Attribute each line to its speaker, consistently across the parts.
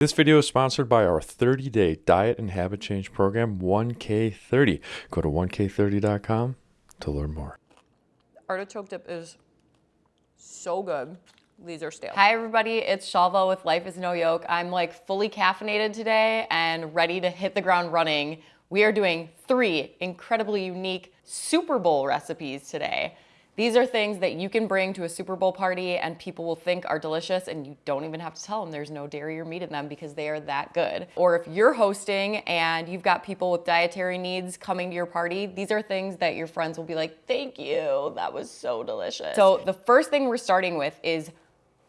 Speaker 1: This video is sponsored by our 30-day diet and habit change program, 1K30. Go to 1K30.com to learn more.
Speaker 2: Artichoke dip is so good. These are stale.
Speaker 3: Hi everybody, it's Shelby with Life is No Yoke. I'm like fully caffeinated today and ready to hit the ground running. We are doing three incredibly unique Super Bowl recipes today. These are things that you can bring to a Super Bowl party and people will think are delicious and you don't even have to tell them there's no dairy or meat in them because they are that good. Or if you're hosting and you've got people with dietary needs coming to your party, these are things that your friends will be like, thank you, that was so delicious. So the first thing we're starting with is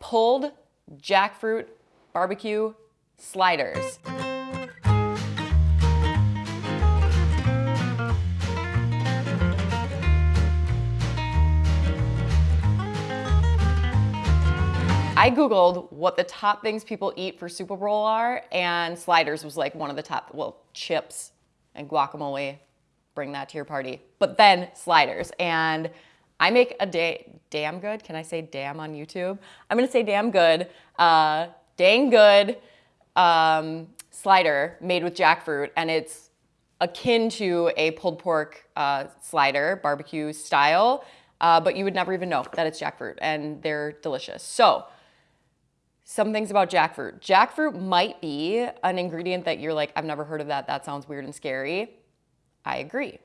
Speaker 3: pulled jackfruit barbecue sliders. I Googled what the top things people eat for Super Bowl are, and sliders was like one of the top, well, chips and guacamole, bring that to your party. But then sliders, and I make a day, damn good, can I say damn on YouTube? I'm gonna say damn good, uh, dang good um, slider made with jackfruit, and it's akin to a pulled pork uh, slider, barbecue style, uh, but you would never even know that it's jackfruit, and they're delicious. So, some things about jackfruit. Jackfruit might be an ingredient that you're like, I've never heard of that. That sounds weird and scary. I agree.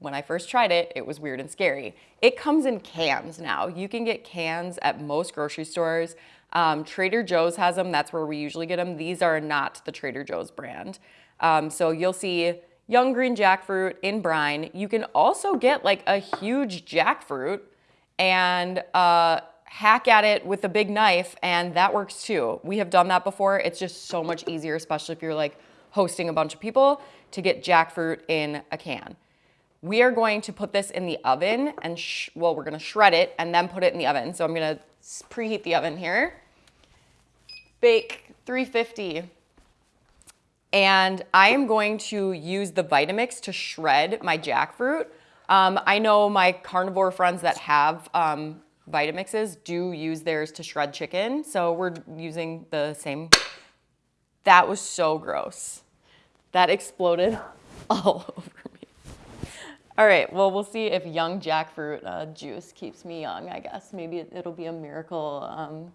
Speaker 3: When I first tried it, it was weird and scary. It comes in cans now. You can get cans at most grocery stores. Um, Trader Joe's has them. That's where we usually get them. These are not the Trader Joe's brand. Um, so you'll see young green jackfruit in brine. You can also get like a huge jackfruit and uh, hack at it with a big knife and that works too. We have done that before. It's just so much easier, especially if you're like hosting a bunch of people to get jackfruit in a can. We are going to put this in the oven and, well, we're gonna shred it and then put it in the oven. So I'm gonna preheat the oven here. Bake 350. And I am going to use the Vitamix to shred my jackfruit. Um, I know my carnivore friends that have um, Vitamixes do use theirs to shred chicken, so we're using the same. That was so gross. That exploded all over me. All right, well, we'll see if young jackfruit uh, juice keeps me young, I guess. Maybe it, will be a miracle um,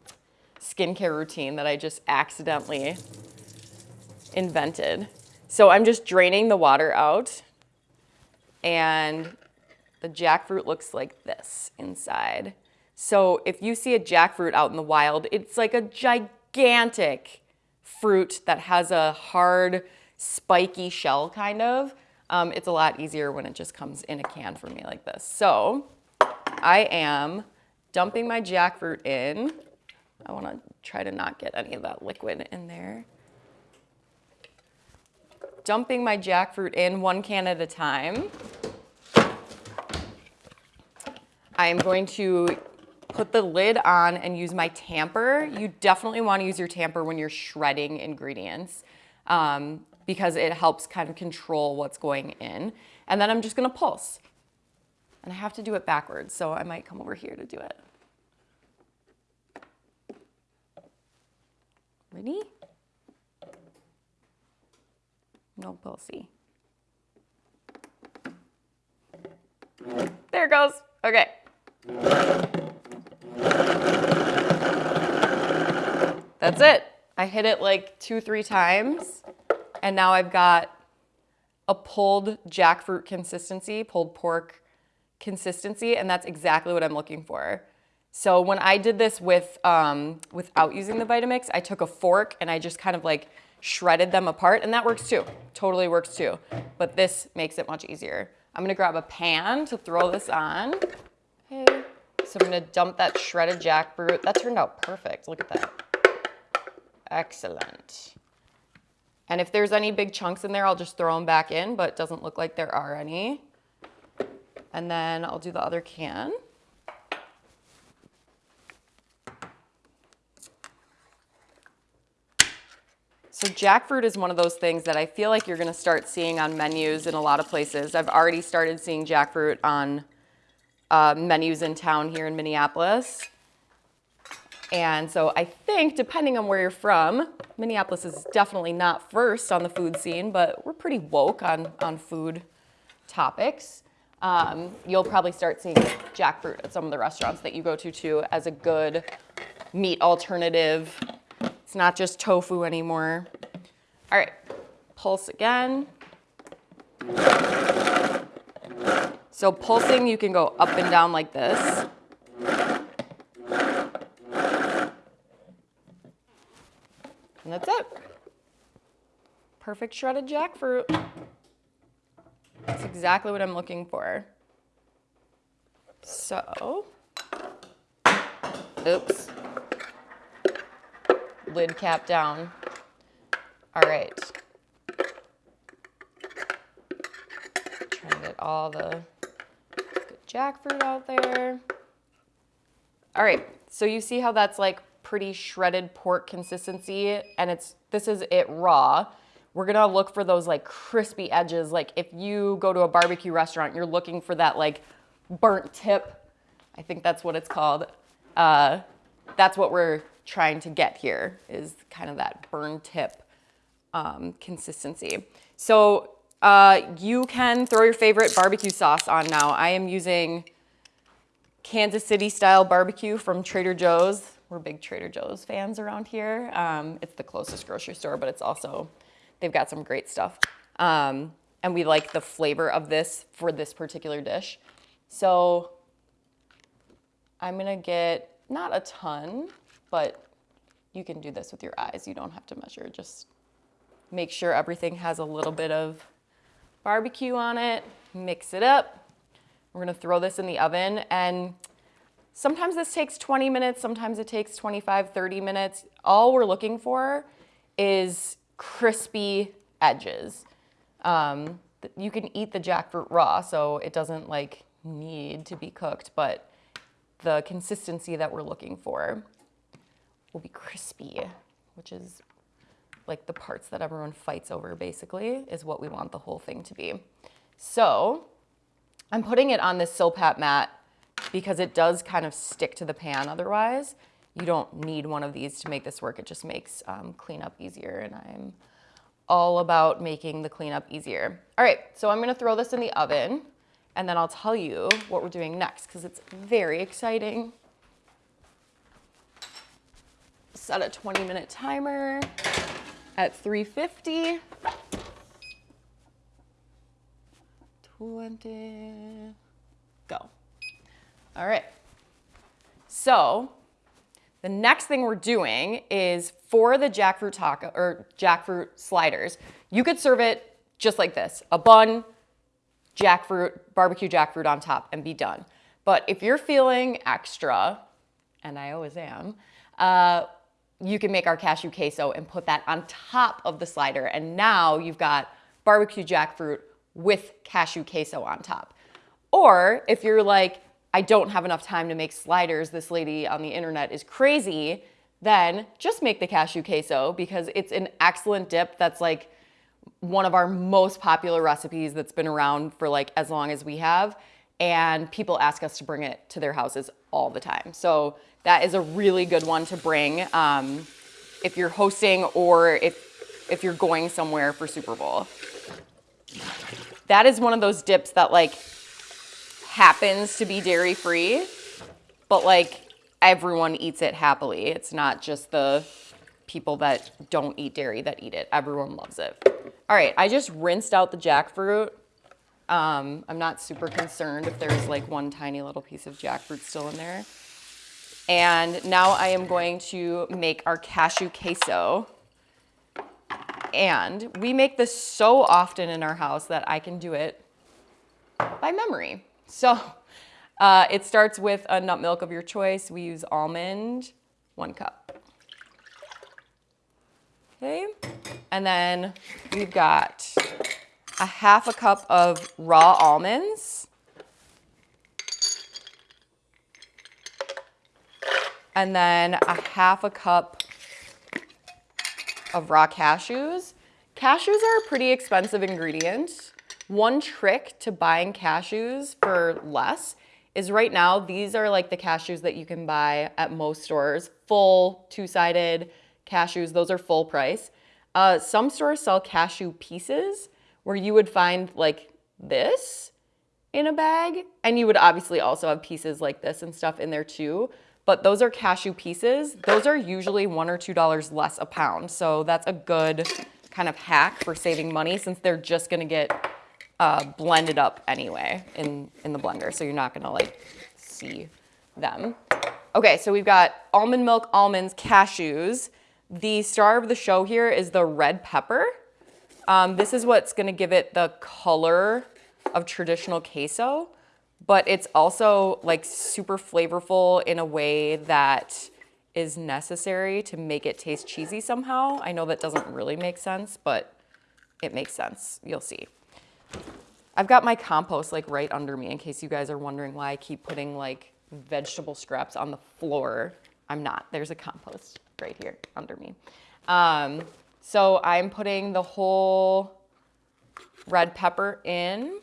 Speaker 3: skincare routine that I just accidentally invented. So I'm just draining the water out and the jackfruit looks like this inside. So if you see a jackfruit out in the wild, it's like a gigantic fruit that has a hard, spiky shell kind of. Um, it's a lot easier when it just comes in a can for me like this. So I am dumping my jackfruit in. I wanna try to not get any of that liquid in there. Dumping my jackfruit in one can at a time. I am going to put the lid on and use my tamper. You definitely wanna use your tamper when you're shredding ingredients um, because it helps kind of control what's going in. And then I'm just gonna pulse. And I have to do it backwards, so I might come over here to do it. Ready? No pulsey. There it goes. Okay. That's it. I hit it like two, three times, and now I've got a pulled jackfruit consistency, pulled pork consistency, and that's exactly what I'm looking for. So when I did this with um, without using the Vitamix, I took a fork and I just kind of like shredded them apart, and that works too. Totally works too. But this makes it much easier. I'm gonna grab a pan to throw this on. So I'm gonna dump that shredded jackfruit. That turned out perfect. Look at that. Excellent. And if there's any big chunks in there, I'll just throw them back in, but it doesn't look like there are any. And then I'll do the other can. So jackfruit is one of those things that I feel like you're gonna start seeing on menus in a lot of places. I've already started seeing jackfruit on uh, menus in town here in Minneapolis. And so I think, depending on where you're from, Minneapolis is definitely not first on the food scene, but we're pretty woke on, on food topics. Um, you'll probably start seeing jackfruit at some of the restaurants that you go to too as a good meat alternative. It's not just tofu anymore. All right, pulse again. So pulsing, you can go up and down like this. And that's it. Perfect shredded jackfruit. That's exactly what I'm looking for. So, oops. Lid cap down. All right. Trying to get all the jackfruit out there. All right, so you see how that's like pretty shredded pork consistency and it's this is it raw. We're gonna look for those like crispy edges. Like if you go to a barbecue restaurant, you're looking for that like burnt tip. I think that's what it's called. Uh, that's what we're trying to get here is kind of that burn tip um, consistency. So uh, you can throw your favorite barbecue sauce on now. I am using Kansas City style barbecue from Trader Joe's. We're big Trader Joe's fans around here. Um, it's the closest grocery store, but it's also, they've got some great stuff. Um, and we like the flavor of this for this particular dish. So I'm gonna get not a ton, but you can do this with your eyes. You don't have to measure. Just make sure everything has a little bit of barbecue on it. Mix it up. We're gonna throw this in the oven and sometimes this takes 20 minutes, sometimes it takes 25, 30 minutes. All we're looking for is crispy edges. Um, you can eat the jackfruit raw, so it doesn't like need to be cooked, but the consistency that we're looking for will be crispy, which is like the parts that everyone fights over basically is what we want the whole thing to be. So I'm putting it on this Silpat mat because it does kind of stick to the pan otherwise. You don't need one of these to make this work. It just makes um, cleanup easier and I'm all about making the cleanup easier. All right, so I'm gonna throw this in the oven and then I'll tell you what we're doing next because it's very exciting. Set a 20 minute timer at 350. 20, go. All right. So the next thing we're doing is for the jackfruit taco or jackfruit sliders, you could serve it just like this, a bun, jackfruit, barbecue jackfruit on top and be done. But if you're feeling extra, and I always am, uh, you can make our cashew queso and put that on top of the slider. And now you've got barbecue jackfruit with cashew queso on top. Or if you're like, I don't have enough time to make sliders, this lady on the internet is crazy, then just make the cashew queso because it's an excellent dip that's like one of our most popular recipes that's been around for like as long as we have. And people ask us to bring it to their houses all the time. So that is a really good one to bring um, if you're hosting or if, if you're going somewhere for Super Bowl. That is one of those dips that like happens to be dairy free, but like everyone eats it happily. It's not just the people that don't eat dairy that eat it. Everyone loves it. All right, I just rinsed out the jackfruit. Um, I'm not super concerned if there's like one tiny little piece of jackfruit still in there. And now I am going to make our cashew queso. And we make this so often in our house that I can do it by memory. So uh, it starts with a nut milk of your choice. We use almond, one cup. Okay, and then we've got a half a cup of raw almonds. And then a half a cup of raw cashews. Cashews are a pretty expensive ingredient. One trick to buying cashews for less is right now, these are like the cashews that you can buy at most stores, full two-sided cashews. Those are full price. Uh, some stores sell cashew pieces where you would find like this in a bag. And you would obviously also have pieces like this and stuff in there too. But those are cashew pieces. Those are usually one or two dollars less a pound. So that's a good kind of hack for saving money since they're just gonna get uh, blended up anyway in, in the blender. So you're not gonna like see them. Okay, so we've got almond milk, almonds, cashews. The star of the show here is the red pepper. Um, this is what's gonna give it the color of traditional queso, but it's also like super flavorful in a way that is necessary to make it taste cheesy somehow. I know that doesn't really make sense, but it makes sense. You'll see. I've got my compost like right under me in case you guys are wondering why I keep putting like vegetable scraps on the floor. I'm not. There's a compost right here under me. Um, so I'm putting the whole red pepper in.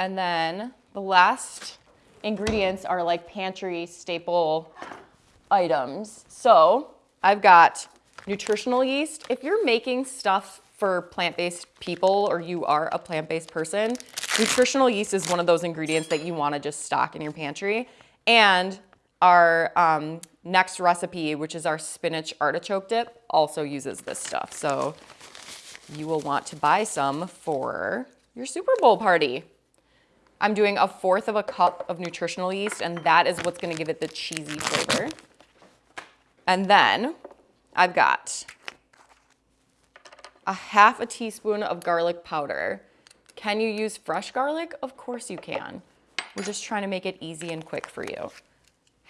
Speaker 3: And then the last ingredients are like pantry staple items. So I've got nutritional yeast. If you're making stuff for plant-based people or you are a plant-based person, nutritional yeast is one of those ingredients that you wanna just stock in your pantry. And our um, next recipe, which is our spinach artichoke dip, also uses this stuff. So you will want to buy some for your Super Bowl party. I'm doing a fourth of a cup of nutritional yeast, and that is what's gonna give it the cheesy flavor. And then I've got a half a teaspoon of garlic powder. Can you use fresh garlic? Of course you can. We're just trying to make it easy and quick for you.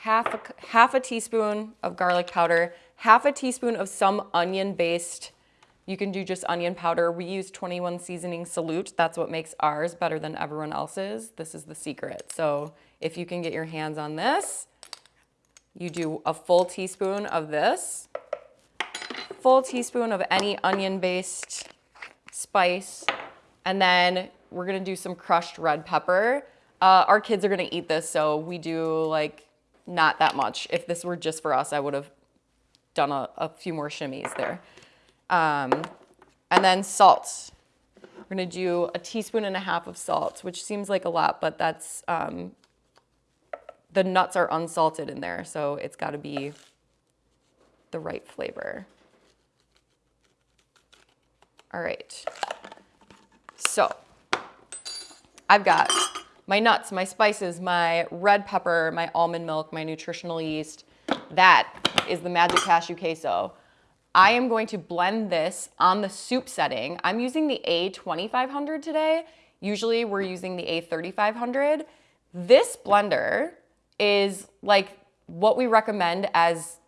Speaker 3: Half a, half a teaspoon of garlic powder, half a teaspoon of some onion-based you can do just onion powder. We use 21 Seasoning Salute. That's what makes ours better than everyone else's. This is the secret. So if you can get your hands on this, you do a full teaspoon of this, full teaspoon of any onion-based spice, and then we're gonna do some crushed red pepper. Uh, our kids are gonna eat this, so we do like not that much. If this were just for us, I would have done a, a few more shimmies there. Um, and then salt. We're gonna do a teaspoon and a half of salt, which seems like a lot, but that's, um, the nuts are unsalted in there, so it's gotta be the right flavor. All right. So I've got my nuts, my spices, my red pepper, my almond milk, my nutritional yeast. That is the Magic Cashew Queso. I am going to blend this on the soup setting. I'm using the A2500 today. Usually we're using the A3500. This blender is like what we recommend as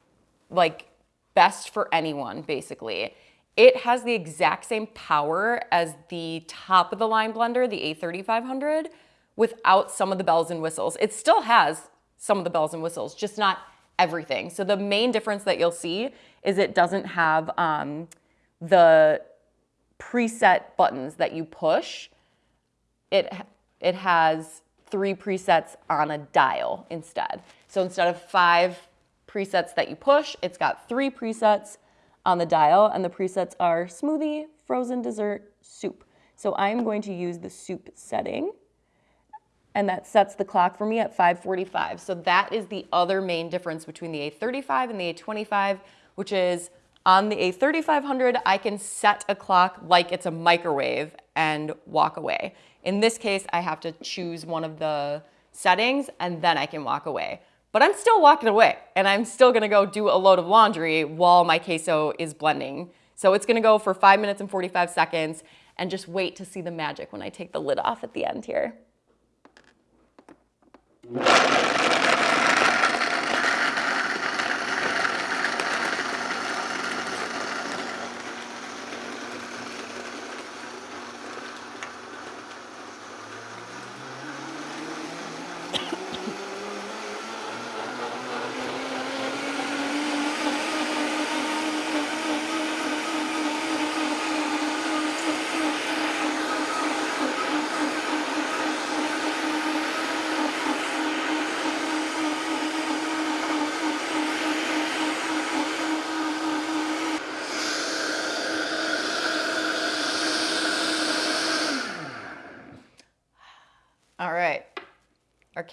Speaker 3: like best for anyone, basically. It has the exact same power as the top of the line blender, the A3500, without some of the bells and whistles. It still has some of the bells and whistles, just not everything. So the main difference that you'll see is it doesn't have um, the preset buttons that you push. It, it has three presets on a dial instead. So instead of five presets that you push, it's got three presets on the dial and the presets are smoothie, frozen dessert, soup. So I'm going to use the soup setting and that sets the clock for me at 545. So that is the other main difference between the A35 and the A25, which is on the A3500, I can set a clock like it's a microwave and walk away. In this case, I have to choose one of the settings and then I can walk away. But I'm still walking away and I'm still gonna go do a load of laundry while my queso is blending. So it's gonna go for five minutes and 45 seconds and just wait to see the magic when I take the lid off at the end here you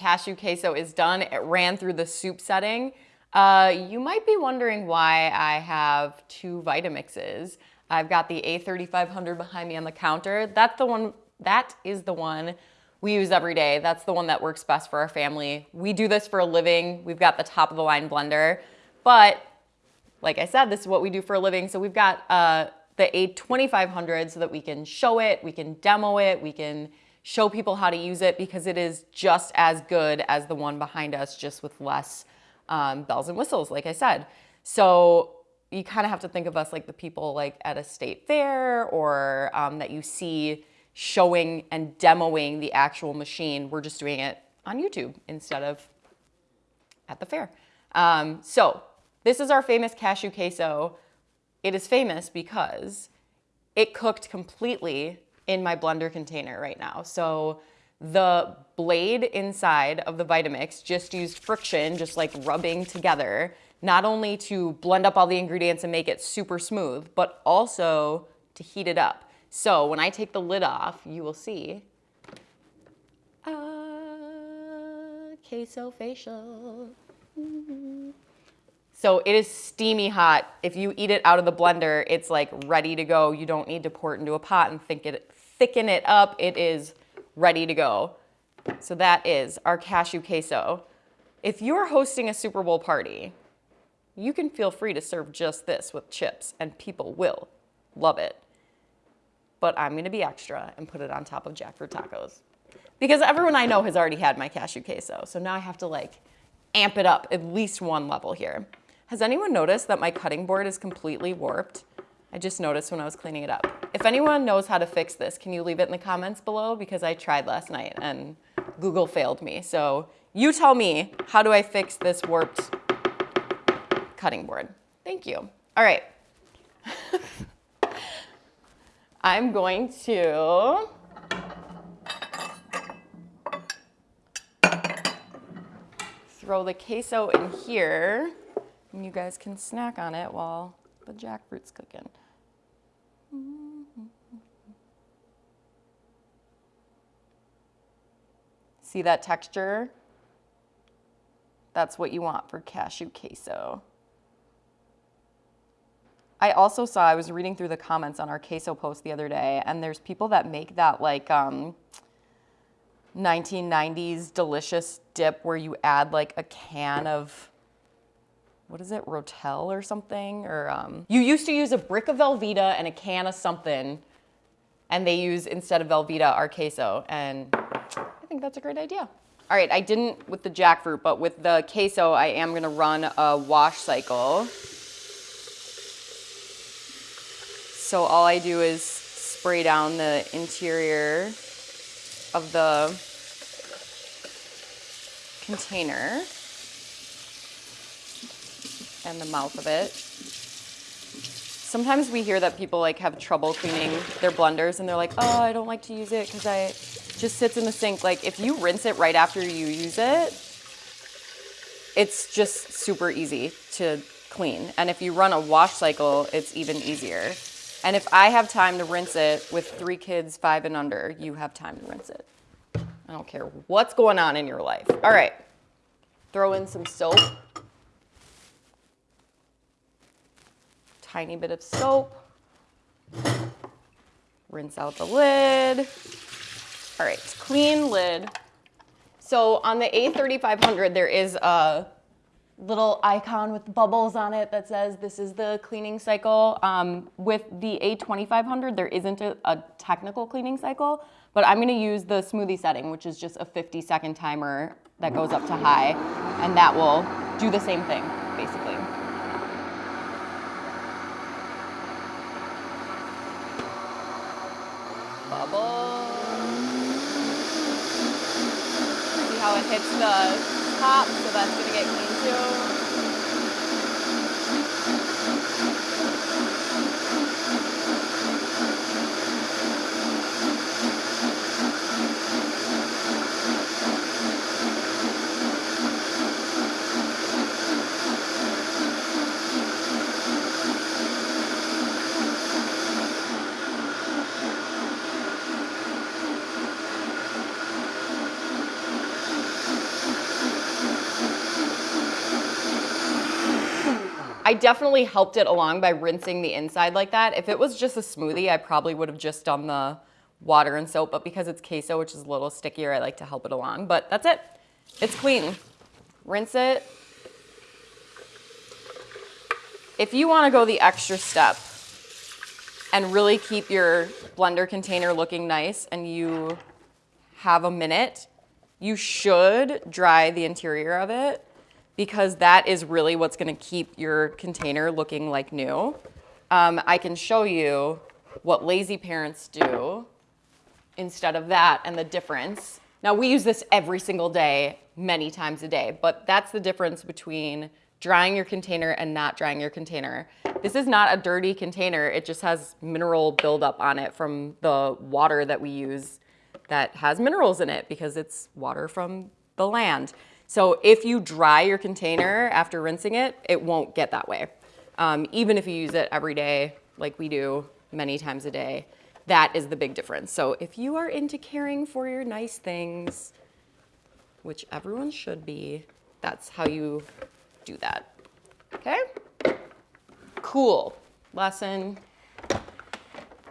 Speaker 3: cashew queso is done. It ran through the soup setting. Uh, you might be wondering why I have two Vitamixes. I've got the A3500 behind me on the counter. That's the one, that is the one we use every day. That's the one that works best for our family. We do this for a living. We've got the top of the line blender, but like I said, this is what we do for a living. So we've got uh, the A2500 so that we can show it, we can demo it, we can show people how to use it because it is just as good as the one behind us, just with less um, bells and whistles, like I said. So you kind of have to think of us like the people like at a state fair or um, that you see showing and demoing the actual machine. We're just doing it on YouTube instead of at the fair. Um, so this is our famous cashew queso. It is famous because it cooked completely in my blender container right now. So the blade inside of the Vitamix just used friction, just like rubbing together, not only to blend up all the ingredients and make it super smooth, but also to heat it up. So when I take the lid off, you will see uh, queso facial. So it is steamy hot. If you eat it out of the blender, it's like ready to go. You don't need to pour it into a pot and think it, thicken it up. It is ready to go. So that is our cashew queso. If you're hosting a Super Bowl party, you can feel free to serve just this with chips and people will love it. But I'm gonna be extra and put it on top of jackfruit tacos. Because everyone I know has already had my cashew queso. So now I have to like amp it up at least one level here. Has anyone noticed that my cutting board is completely warped? I just noticed when I was cleaning it up. If anyone knows how to fix this, can you leave it in the comments below? Because I tried last night and Google failed me. So you tell me, how do I fix this warped cutting board? Thank you. All right. I'm going to throw the queso in here and you guys can snack on it while the jackfruit's cooking. See that texture? That's what you want for cashew queso. I also saw, I was reading through the comments on our queso post the other day, and there's people that make that like um, 1990s delicious dip where you add like a can of, what is it, Rotel or something? Or um, you used to use a brick of Velveeta and a can of something, and they use instead of Velveeta our queso, and I think that's a great idea. All right, I didn't with the jackfruit, but with the queso, I am gonna run a wash cycle. So all I do is spray down the interior of the container and the mouth of it. Sometimes we hear that people like have trouble cleaning their blenders and they're like, oh, I don't like to use it because I just sits in the sink. Like if you rinse it right after you use it, it's just super easy to clean. And if you run a wash cycle, it's even easier. And if I have time to rinse it with three kids, five and under, you have time to rinse it. I don't care what's going on in your life. All right, throw in some soap. Tiny bit of soap. Rinse out the lid. All right, clean lid. So on the A3500, there is a little icon with bubbles on it that says this is the cleaning cycle. Um, with the A2500, there isn't a, a, technical cleaning cycle, but I'm gonna use the smoothie setting, which is just a 50 second timer that goes up to high, and that will do the same thing, basically. Bubble. See how it hits the top, so that's gonna get clean too. I definitely helped it along by rinsing the inside like that. If it was just a smoothie, I probably would have just done the water and soap, but because it's queso, which is a little stickier, I like to help it along. But that's it. It's clean. Rinse it. If you want to go the extra step and really keep your blender container looking nice and you have a minute, you should dry the interior of it because that is really what's gonna keep your container looking like new. Um, I can show you what lazy parents do instead of that and the difference. Now we use this every single day, many times a day, but that's the difference between drying your container and not drying your container. This is not a dirty container. It just has mineral buildup on it from the water that we use that has minerals in it because it's water from the land. So if you dry your container after rinsing it, it won't get that way. Um, even if you use it every day, like we do many times a day, that is the big difference. So if you are into caring for your nice things, which everyone should be, that's how you do that. Okay? Cool. Lesson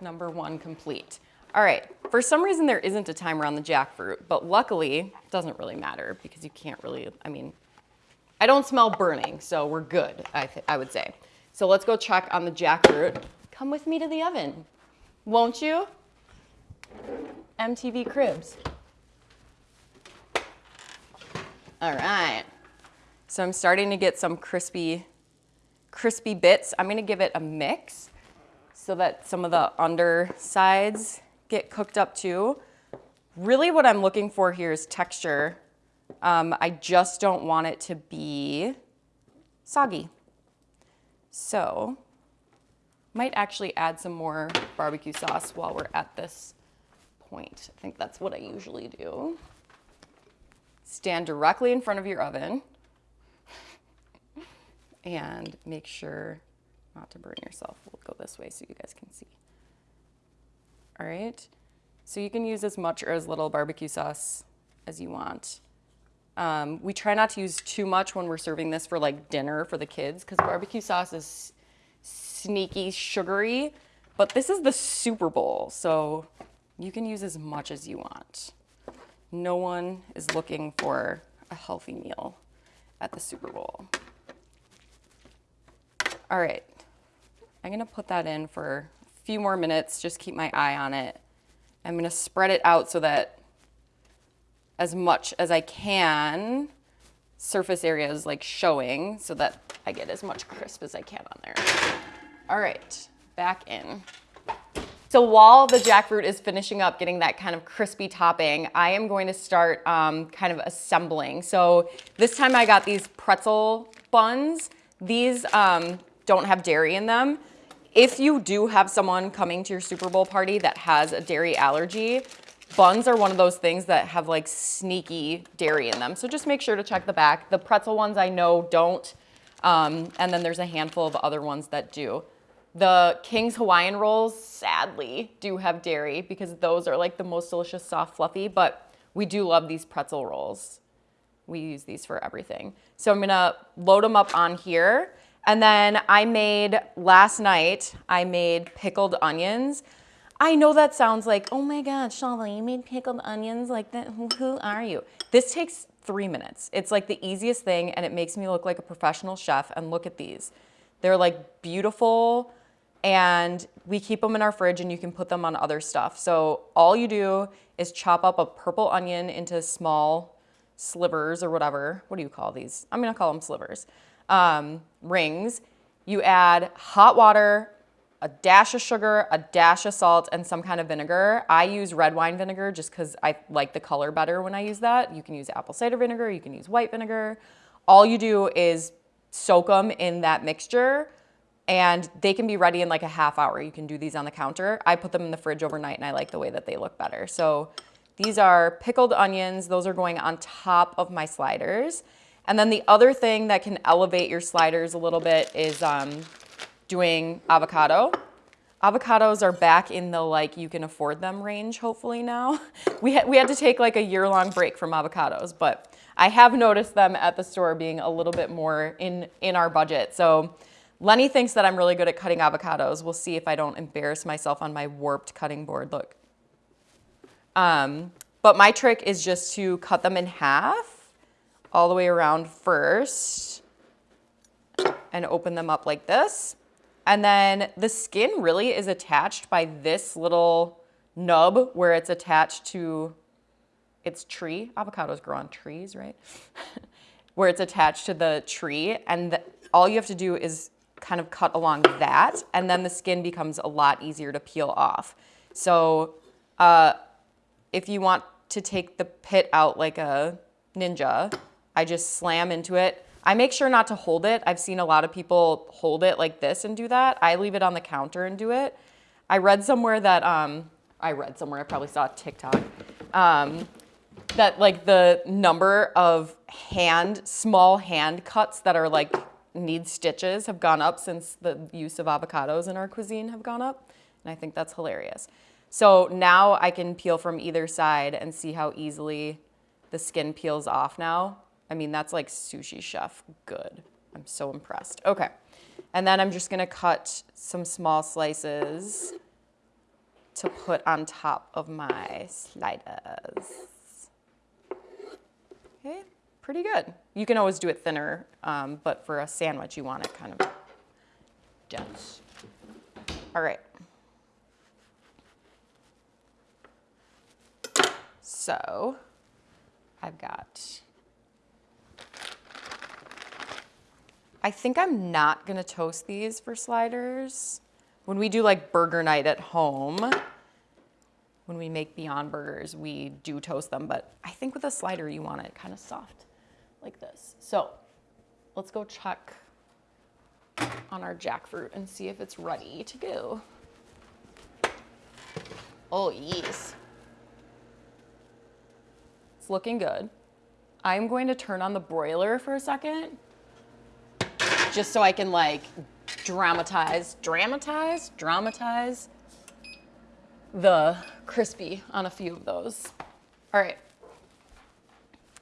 Speaker 3: number one complete. All right, for some reason there isn't a timer on the jackfruit, but luckily it doesn't really matter because you can't really, I mean, I don't smell burning, so we're good, I, I would say. So let's go check on the jackfruit. Come with me to the oven, won't you? MTV Cribs. All right, so I'm starting to get some crispy, crispy bits. I'm gonna give it a mix so that some of the undersides get cooked up too. Really what I'm looking for here is texture. Um, I just don't want it to be soggy. So might actually add some more barbecue sauce while we're at this point. I think that's what I usually do. Stand directly in front of your oven and make sure not to burn yourself. We'll go this way so you guys can see all right? So you can use as much or as little barbecue sauce as you want. Um, we try not to use too much when we're serving this for like dinner for the kids because barbecue sauce is sneaky sugary, but this is the Super Bowl, so you can use as much as you want. No one is looking for a healthy meal at the Super Bowl. All right, I'm gonna put that in for few more minutes, just keep my eye on it. I'm gonna spread it out so that as much as I can, surface area is like showing so that I get as much crisp as I can on there. All right, back in. So while the jackfruit is finishing up getting that kind of crispy topping, I am going to start um, kind of assembling. So this time I got these pretzel buns. These um, don't have dairy in them. If you do have someone coming to your Super Bowl party that has a dairy allergy, buns are one of those things that have like sneaky dairy in them. So just make sure to check the back. The pretzel ones I know don't. Um, and then there's a handful of other ones that do. The King's Hawaiian rolls, sadly, do have dairy because those are like the most delicious, soft, fluffy, but we do love these pretzel rolls. We use these for everything. So I'm gonna load them up on here and then I made, last night, I made pickled onions. I know that sounds like, oh my God, Shelby, you made pickled onions like that? Who are you? This takes three minutes. It's like the easiest thing and it makes me look like a professional chef. And look at these. They're like beautiful and we keep them in our fridge and you can put them on other stuff. So all you do is chop up a purple onion into small slivers or whatever. What do you call these? I'm gonna call them slivers um, rings. You add hot water, a dash of sugar, a dash of salt, and some kind of vinegar. I use red wine vinegar just because I like the color better when I use that. You can use apple cider vinegar, you can use white vinegar. All you do is soak them in that mixture and they can be ready in like a half hour. You can do these on the counter. I put them in the fridge overnight and I like the way that they look better. So these are pickled onions. Those are going on top of my sliders. And then the other thing that can elevate your sliders a little bit is um, doing avocado. Avocados are back in the like you can afford them range hopefully now. We had, we had to take like a year long break from avocados, but I have noticed them at the store being a little bit more in, in our budget. So Lenny thinks that I'm really good at cutting avocados. We'll see if I don't embarrass myself on my warped cutting board. Look. Um, but my trick is just to cut them in half all the way around first and open them up like this. And then the skin really is attached by this little nub where it's attached to its tree. Avocados grow on trees, right? where it's attached to the tree. And the, all you have to do is kind of cut along that. And then the skin becomes a lot easier to peel off. So uh, if you want to take the pit out like a ninja, I just slam into it. I make sure not to hold it. I've seen a lot of people hold it like this and do that. I leave it on the counter and do it. I read somewhere that, um, I read somewhere, I probably saw TikTok, um, that like the number of hand, small hand cuts that are like need stitches have gone up since the use of avocados in our cuisine have gone up. And I think that's hilarious. So now I can peel from either side and see how easily the skin peels off now. I mean, that's like sushi chef good. I'm so impressed. Okay. And then I'm just gonna cut some small slices to put on top of my sliders. Okay, pretty good. You can always do it thinner, um, but for a sandwich, you want it kind of dense. All right. So I've got, I think I'm not gonna toast these for sliders. When we do like burger night at home, when we make Beyond Burgers, we do toast them, but I think with a slider, you want it kind of soft like this. So let's go check on our jackfruit and see if it's ready to go. Oh, yes. It's looking good. I'm going to turn on the broiler for a second, just so I can like dramatize, dramatize, dramatize the crispy on a few of those. All right,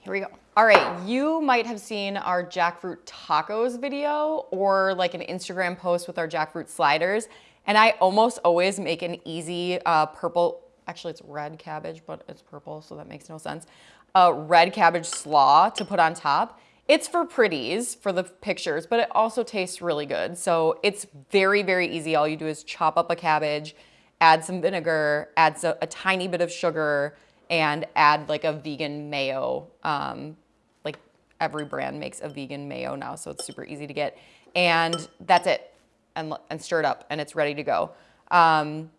Speaker 3: here we go. All right, you might have seen our jackfruit tacos video or like an Instagram post with our jackfruit sliders. And I almost always make an easy uh, purple, actually it's red cabbage, but it's purple, so that makes no sense. A red cabbage slaw to put on top. It's for pretties, for the pictures, but it also tastes really good. So it's very, very easy. All you do is chop up a cabbage, add some vinegar, add a, tiny bit of sugar, and add like a vegan mayo um, like every brand makes a vegan mayo now, so it's super easy to get. And that's it, and, and stir it up, and it's ready to go. Um,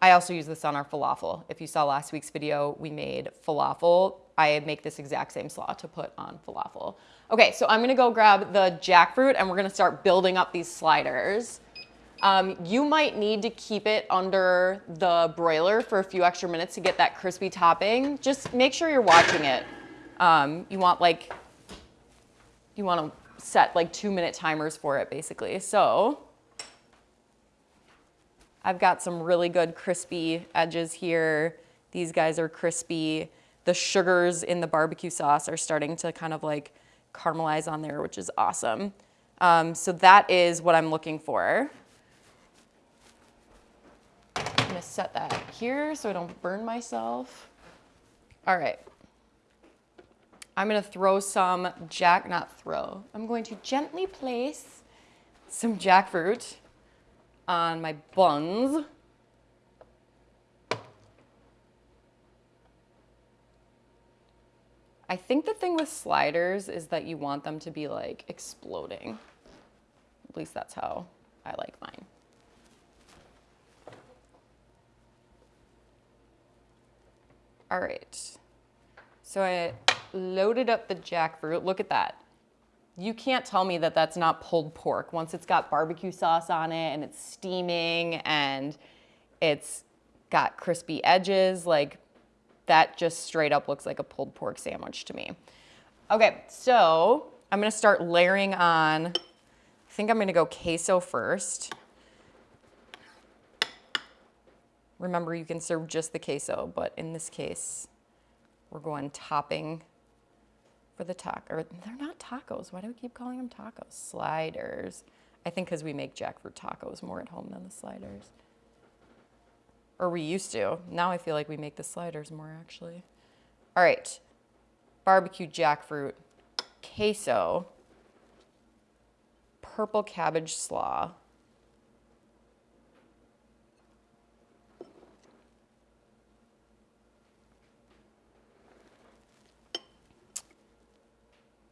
Speaker 3: I also use this on our falafel. If you saw last week's video, we made falafel. I make this exact same slaw to put on falafel. Okay, so I'm gonna go grab the jackfruit and we're gonna start building up these sliders. Um, you might need to keep it under the broiler for a few extra minutes to get that crispy topping. Just make sure you're watching it. Um, you want like, you want to set like two minute timers for it basically. So I've got some really good crispy edges here. These guys are crispy. The sugars in the barbecue sauce are starting to kind of like caramelize on there, which is awesome. Um, so that is what I'm looking for. I'm gonna set that here so I don't burn myself. All right. I'm gonna throw some jack, not throw, I'm going to gently place some jackfruit on my buns. I think the thing with sliders is that you want them to be like exploding. At least that's how I like mine. All right. So I loaded up the jackfruit. Look at that. You can't tell me that that's not pulled pork once it's got barbecue sauce on it and it's steaming and it's got crispy edges. Like that just straight up looks like a pulled pork sandwich to me. Okay, so I'm gonna start layering on, I think I'm gonna go queso first. Remember, you can serve just the queso, but in this case, we're going topping for the taco. They're not tacos. Why do we keep calling them tacos? Sliders. I think because we make jackfruit tacos more at home than the sliders. Or we used to. Now I feel like we make the sliders more actually. All right. Barbecue jackfruit, queso, purple cabbage slaw.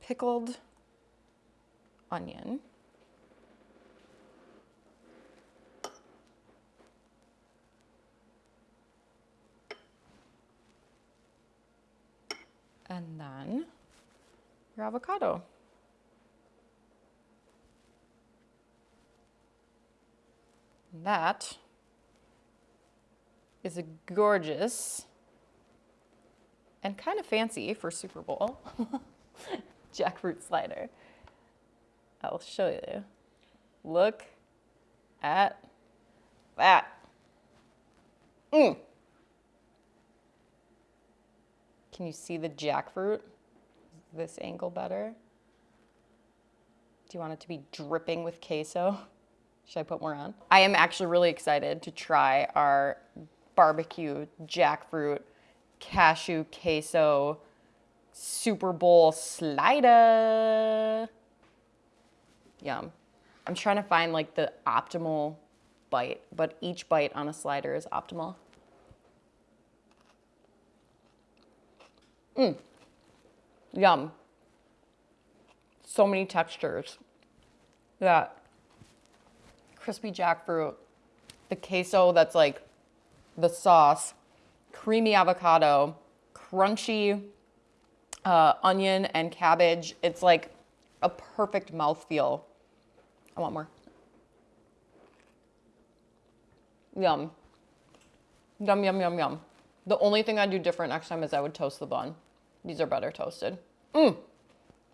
Speaker 3: Pickled onion. And then your avocado. That is a gorgeous and kind of fancy for Super Bowl jackfruit slider. I'll show you. Look at that. Mm. Can you see the jackfruit? This angle better? Do you want it to be dripping with queso? Should I put more on? I am actually really excited to try our barbecue jackfruit cashew queso Super Bowl slider. Yum. I'm trying to find like the optimal bite, but each bite on a slider is optimal. Mmm. Yum. So many textures. That crispy jackfruit, the queso that's like the sauce, creamy avocado, crunchy uh, onion and cabbage. It's like a perfect mouthfeel. I want more. Yum. Yum, yum, yum, yum. The only thing I'd do different next time is I would toast the bun. These are better toasted. Mmm.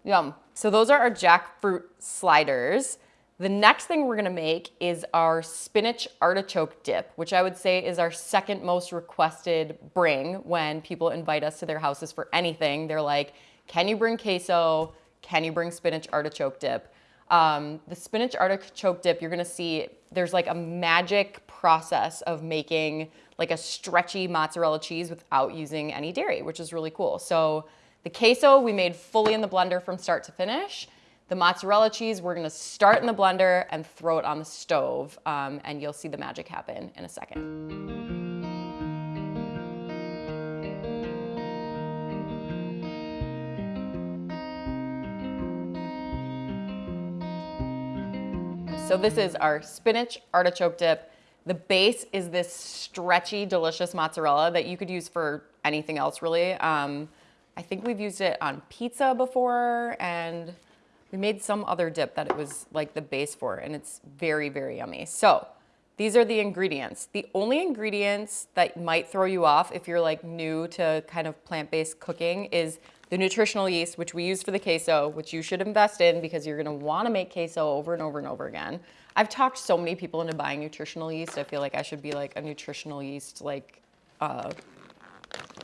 Speaker 3: Yum. So those are our jackfruit sliders. The next thing we're gonna make is our spinach artichoke dip, which I would say is our second most requested bring when people invite us to their houses for anything. They're like, can you bring queso? Can you bring spinach artichoke dip? Um, the spinach artichoke dip, you're gonna see there's like a magic process of making like a stretchy mozzarella cheese without using any dairy, which is really cool. So the queso we made fully in the blender from start to finish. The mozzarella cheese, we're gonna start in the blender and throw it on the stove, um, and you'll see the magic happen in a second. So this is our spinach artichoke dip. The base is this stretchy, delicious mozzarella that you could use for anything else really. Um, I think we've used it on pizza before and we made some other dip that it was like the base for and it's very, very yummy. So these are the ingredients. The only ingredients that might throw you off if you're like new to kind of plant-based cooking is the nutritional yeast, which we use for the queso, which you should invest in because you're gonna wanna make queso over and over and over again. I've talked so many people into buying nutritional yeast. I feel like I should be like a nutritional yeast like uh,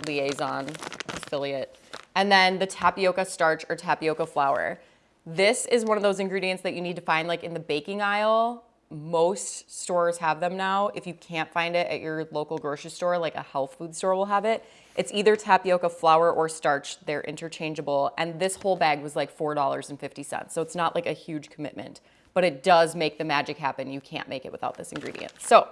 Speaker 3: liaison affiliate. And then the tapioca starch or tapioca flour. This is one of those ingredients that you need to find like in the baking aisle. Most stores have them now. If you can't find it at your local grocery store, like a health food store will have it. It's either tapioca flour or starch. They're interchangeable. And this whole bag was like $4.50. So it's not like a huge commitment, but it does make the magic happen. You can't make it without this ingredient. So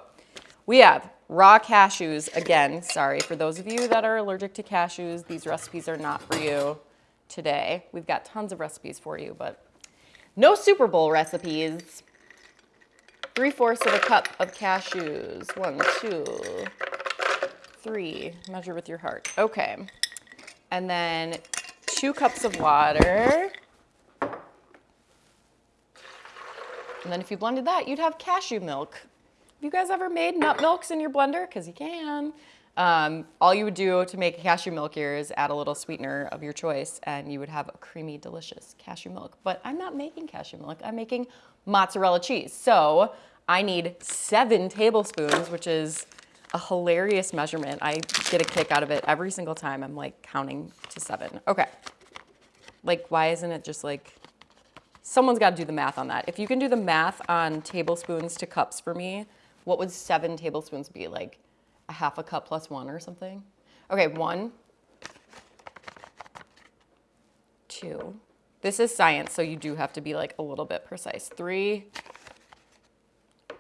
Speaker 3: we have raw cashews. Again, sorry for those of you that are allergic to cashews, these recipes are not for you today. We've got tons of recipes for you, but no Super Bowl recipes. Three-fourths of a cup of cashews. One, two, three. Measure with your heart. Okay. And then two cups of water. And then if you blended that, you'd have cashew milk. Have you guys ever made nut milks in your blender? Because you can. Um, all you would do to make cashew milk here is add a little sweetener of your choice and you would have a creamy, delicious cashew milk. But I'm not making cashew milk, I'm making mozzarella cheese. So I need seven tablespoons, which is a hilarious measurement. I get a kick out of it every single time. I'm like counting to seven. Okay. Like, why isn't it just like Someone's got to do the math on that. If you can do the math on tablespoons to cups for me, what would seven tablespoons be? Like a half a cup plus one or something? Okay, one, two. This is science, so you do have to be like a little bit precise. Three,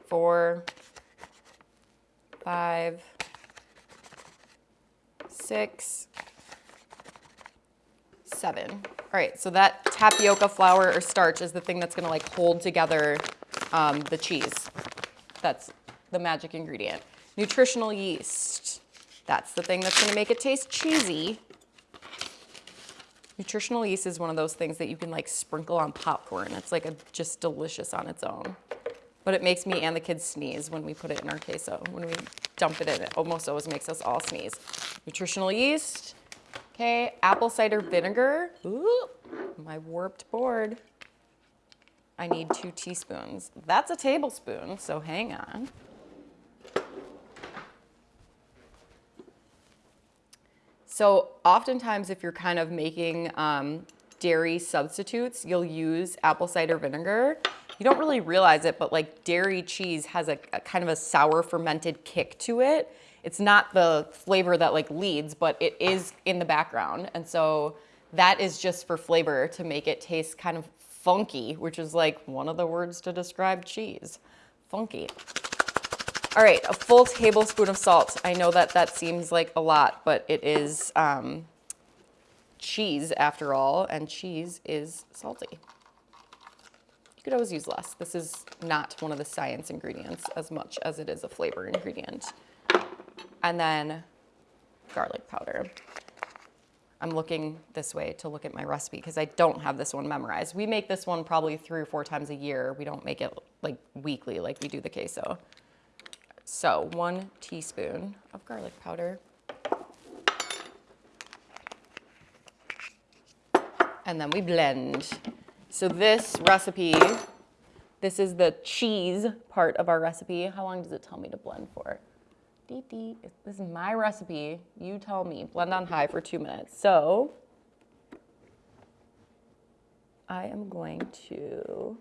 Speaker 3: four, five, six, seven. All right, so that tapioca flour or starch is the thing that's gonna like hold together um, the cheese. That's the magic ingredient. Nutritional yeast. That's the thing that's gonna make it taste cheesy. Nutritional yeast is one of those things that you can like sprinkle on popcorn. It's like a, just delicious on its own. But it makes me and the kids sneeze when we put it in our queso. When we dump it in, it almost always makes us all sneeze. Nutritional yeast. Okay, apple cider vinegar. Ooh, my warped board. I need two teaspoons. That's a tablespoon, so hang on. So oftentimes if you're kind of making um, dairy substitutes, you'll use apple cider vinegar. You don't really realize it, but like dairy cheese has a, a kind of a sour fermented kick to it. It's not the flavor that like leads, but it is in the background. And so that is just for flavor to make it taste kind of funky, which is like one of the words to describe cheese, funky. All right, a full tablespoon of salt. I know that that seems like a lot, but it is um, cheese after all, and cheese is salty. You could always use less. This is not one of the science ingredients as much as it is a flavor ingredient. And then garlic powder. I'm looking this way to look at my recipe because I don't have this one memorized. We make this one probably three or four times a year. We don't make it like weekly like we do the queso. So one teaspoon of garlic powder. And then we blend. So this recipe, this is the cheese part of our recipe. How long does it tell me to blend for? Dee. This is my recipe. You tell me. Blend on high for two minutes. So I am going to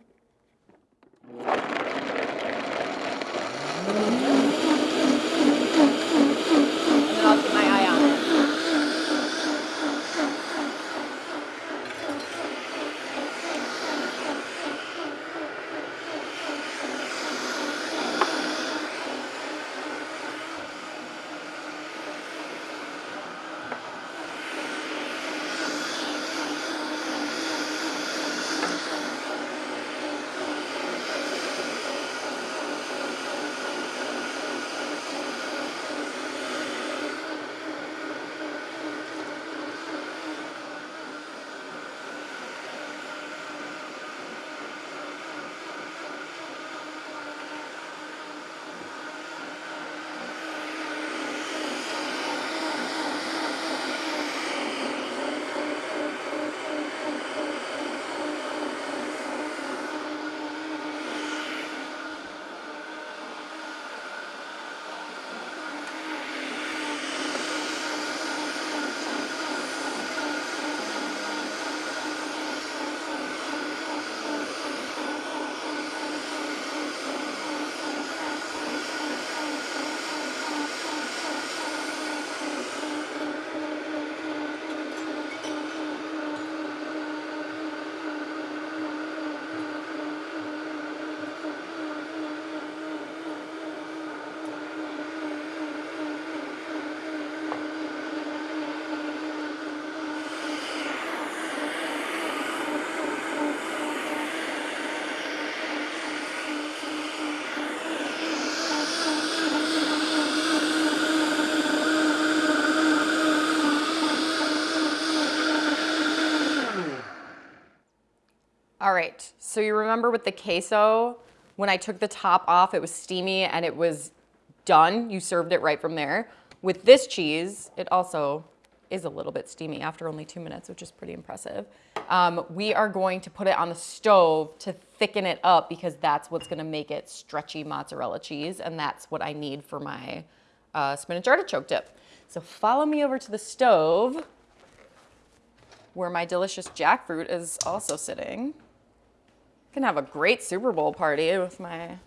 Speaker 3: All right, so you remember with the queso, when I took the top off, it was steamy and it was done. You served it right from there. With this cheese, it also is a little bit steamy after only two minutes, which is pretty impressive. Um, we are going to put it on the stove to thicken it up because that's what's gonna make it stretchy mozzarella cheese, and that's what I need for my uh, spinach artichoke dip. So follow me over to the stove where my delicious jackfruit is also sitting. Can have a great Super Bowl party with my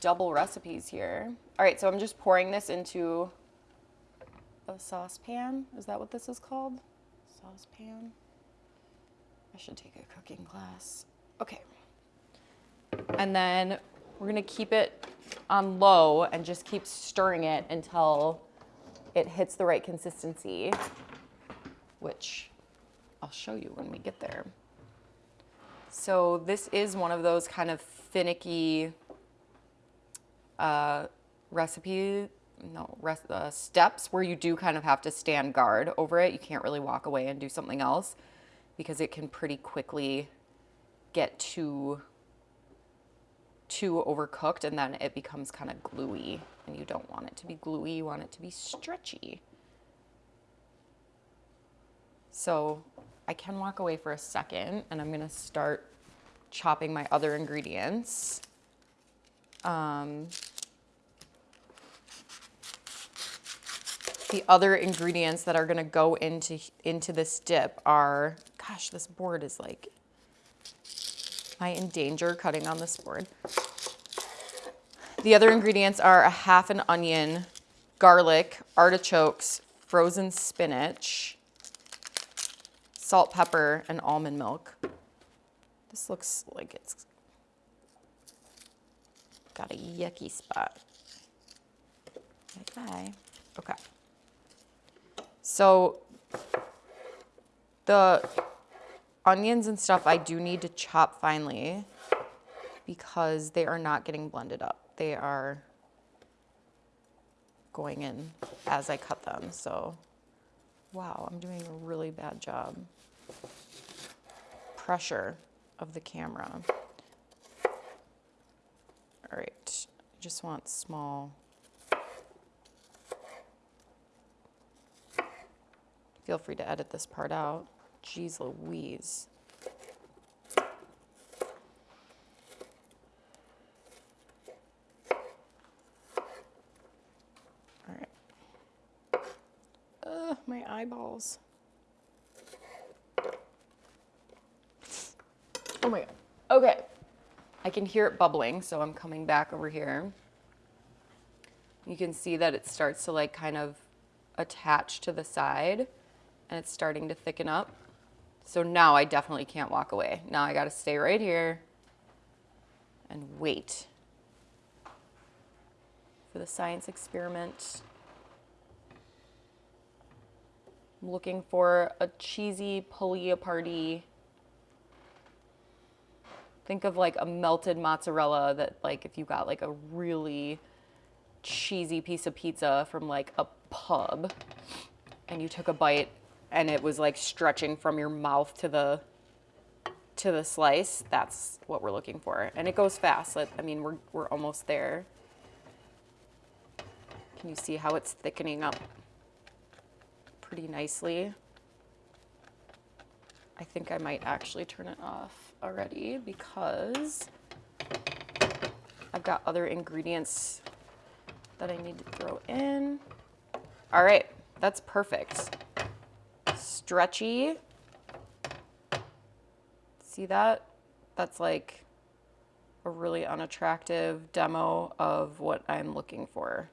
Speaker 3: double recipes here. All right, so I'm just pouring this into a saucepan. Is that what this is called? Saucepan? I should take a cooking class. Okay. And then we're gonna keep it on low and just keep stirring it until it hits the right consistency, which I'll show you when we get there. So this is one of those kind of finicky uh, recipe, no, res- uh, steps where you do kind of have to stand guard over it. You can't really walk away and do something else because it can pretty quickly get too too overcooked and then it becomes kind of gluey and you don't want it to be gluey, you want it to be stretchy. So I can walk away for a second and I'm gonna start chopping my other ingredients. Um, the other ingredients that are gonna go into into this dip are, gosh, this board is like, am I in danger cutting on this board? The other ingredients are a half an onion, garlic, artichokes, frozen spinach, salt, pepper, and almond milk. This looks like it's got a yucky spot. Okay. Okay. So the onions and stuff I do need to chop finely because they are not getting blended up. They are going in as I cut them. So, wow, I'm doing a really bad job. Pressure of the camera. All right, just want small. Feel free to edit this part out. Jeez Louise. All right. Ugh, Oh my god. Okay. I can hear it bubbling, so I'm coming back over here. You can see that it starts to like kind of attach to the side and it's starting to thicken up. So now I definitely can't walk away. Now I got to stay right here and wait for the science experiment. I'm looking for a cheesy pulley party. Think of like a melted mozzarella that like if you got like a really cheesy piece of pizza from like a pub and you took a bite and it was like stretching from your mouth to the to the slice that's what we're looking for. And it goes fast i mean we're, we're almost there. Can you see how it's thickening up pretty nicely i think i might actually turn it off already because i've got other ingredients that i need to throw in all right that's perfect stretchy. See that? That's like a really unattractive demo of what I'm looking for.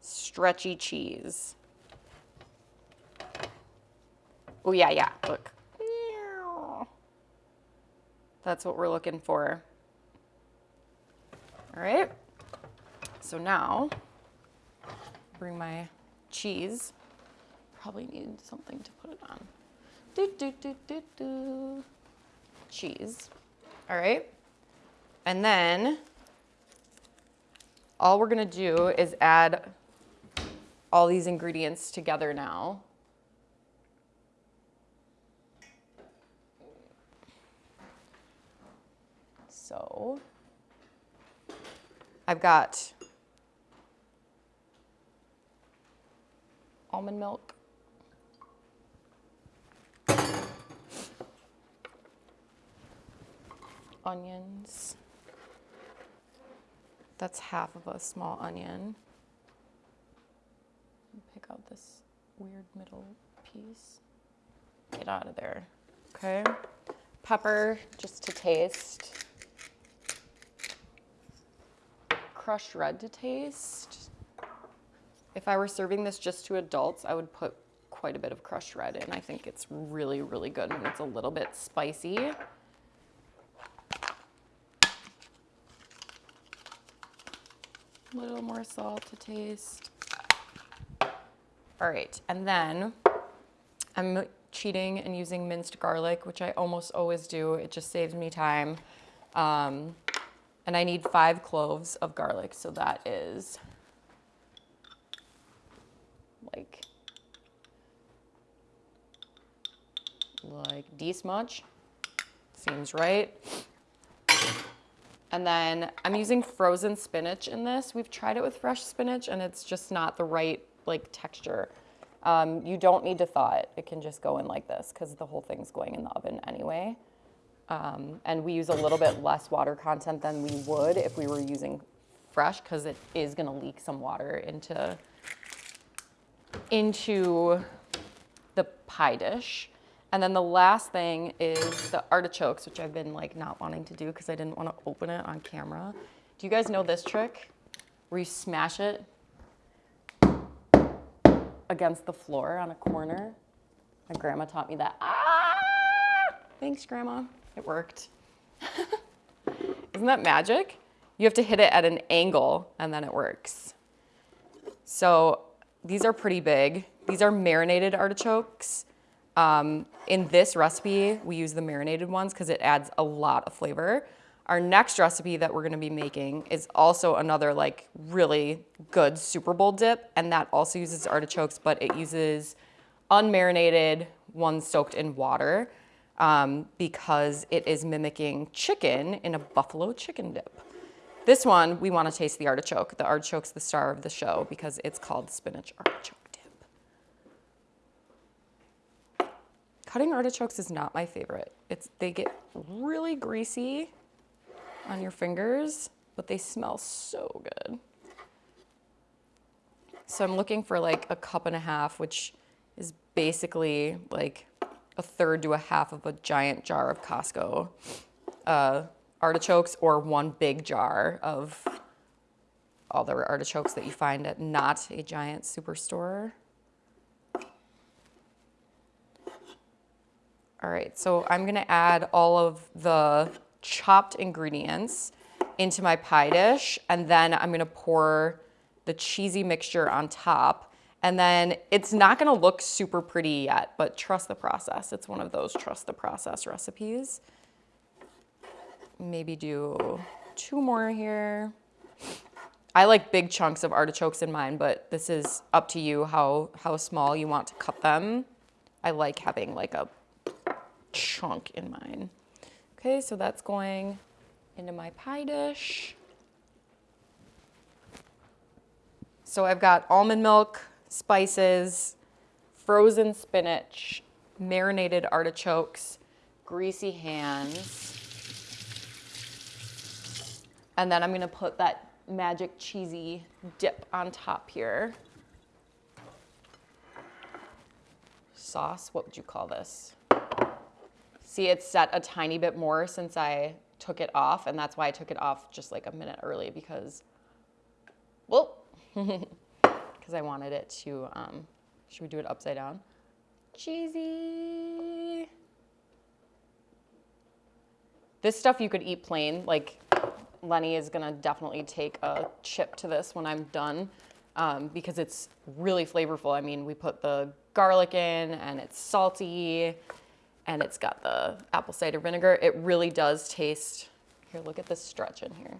Speaker 3: Stretchy cheese. Oh yeah, yeah, look. That's what we're looking for. All right, so now bring my cheese probably need something to put it on. Do, do, do, do, do. Cheese. All right. And then all we're going to do is add all these ingredients together now. So I've got almond milk. onions. That's half of a small onion. Pick out this weird middle piece. Get out of there. Okay. pepper just to taste. Crushed red to taste. If I were serving this just to adults, I would put quite a bit of crushed red in. I think it's really, really good when it's a little bit spicy. A little more salt to taste. All right, and then I'm cheating and using minced garlic, which I almost always do. It just saves me time. Um, and I need five cloves of garlic, so that is like like this much. Seems right. And then I'm using frozen spinach in this. We've tried it with fresh spinach and it's just not the right like texture. Um, you don't need to thaw it. It can just go in like this because the whole thing's going in the oven anyway. Um, and we use a little bit less water content than we would if we were using fresh because it is gonna leak some water into, into the pie dish. And then the last thing is the artichokes, which I've been like not wanting to do because I didn't want to open it on camera. Do you guys know this trick? Where you smash it against the floor on a corner. My grandma taught me that. Ah! Thanks, grandma. It worked. Isn't that magic? You have to hit it at an angle and then it works. So these are pretty big. These are marinated artichokes. Um, in this recipe, we use the marinated ones because it adds a lot of flavor. Our next recipe that we're gonna be making is also another like really good Super Bowl dip, and that also uses artichokes, but it uses unmarinated ones soaked in water um, because it is mimicking chicken in a buffalo chicken dip. This one, we wanna taste the artichoke. The artichoke's the star of the show because it's called spinach artichoke dip. Cutting artichokes is not my favorite. It's they get really greasy on your fingers, but they smell so good. So I'm looking for like a cup and a half, which is basically like a third to a half of a giant jar of Costco uh, artichokes or one big jar of all the artichokes that you find at not a giant superstore. All right, so I'm gonna add all of the chopped ingredients into my pie dish, and then I'm gonna pour the cheesy mixture on top. And then it's not gonna look super pretty yet, but trust the process. It's one of those trust the process recipes. Maybe do two more here. I like big chunks of artichokes in mine, but this is up to you how, how small you want to cut them. I like having like a chunk in mine. Okay, so that's going into my pie dish. So I've got almond milk, spices, frozen spinach, marinated artichokes, greasy hands. And then I'm gonna put that magic cheesy dip on top here. Sauce, what would you call this? See, it's set a tiny bit more since I took it off, and that's why I took it off just like a minute early because, well, because I wanted it to, um, should we do it upside down? Cheesy. This stuff you could eat plain, like Lenny is gonna definitely take a chip to this when I'm done um, because it's really flavorful. I mean, we put the garlic in and it's salty and it's got the apple cider vinegar. It really does taste, here, look at this stretch in here.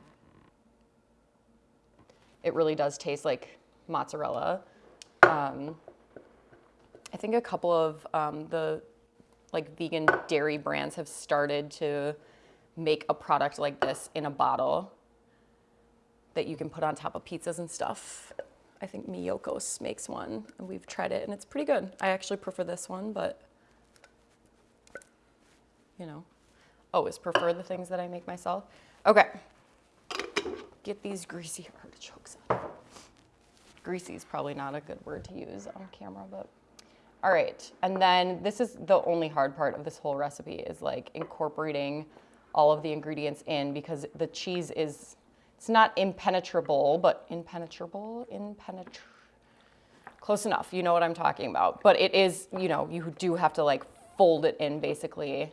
Speaker 3: It really does taste like mozzarella. Um, I think a couple of um, the like vegan dairy brands have started to make a product like this in a bottle that you can put on top of pizzas and stuff. I think Miyoko's makes one and we've tried it and it's pretty good. I actually prefer this one, but you know, always prefer the things that I make myself. Okay, get these greasy artichokes out. Greasy is probably not a good word to use on camera, but All right, and then this is the only hard part of this whole recipe is like incorporating all of the ingredients in because the cheese is, it's not impenetrable, but impenetrable, impenetrable, close enough. You know what I'm talking about. But it is, you know, you do have to like fold it in basically.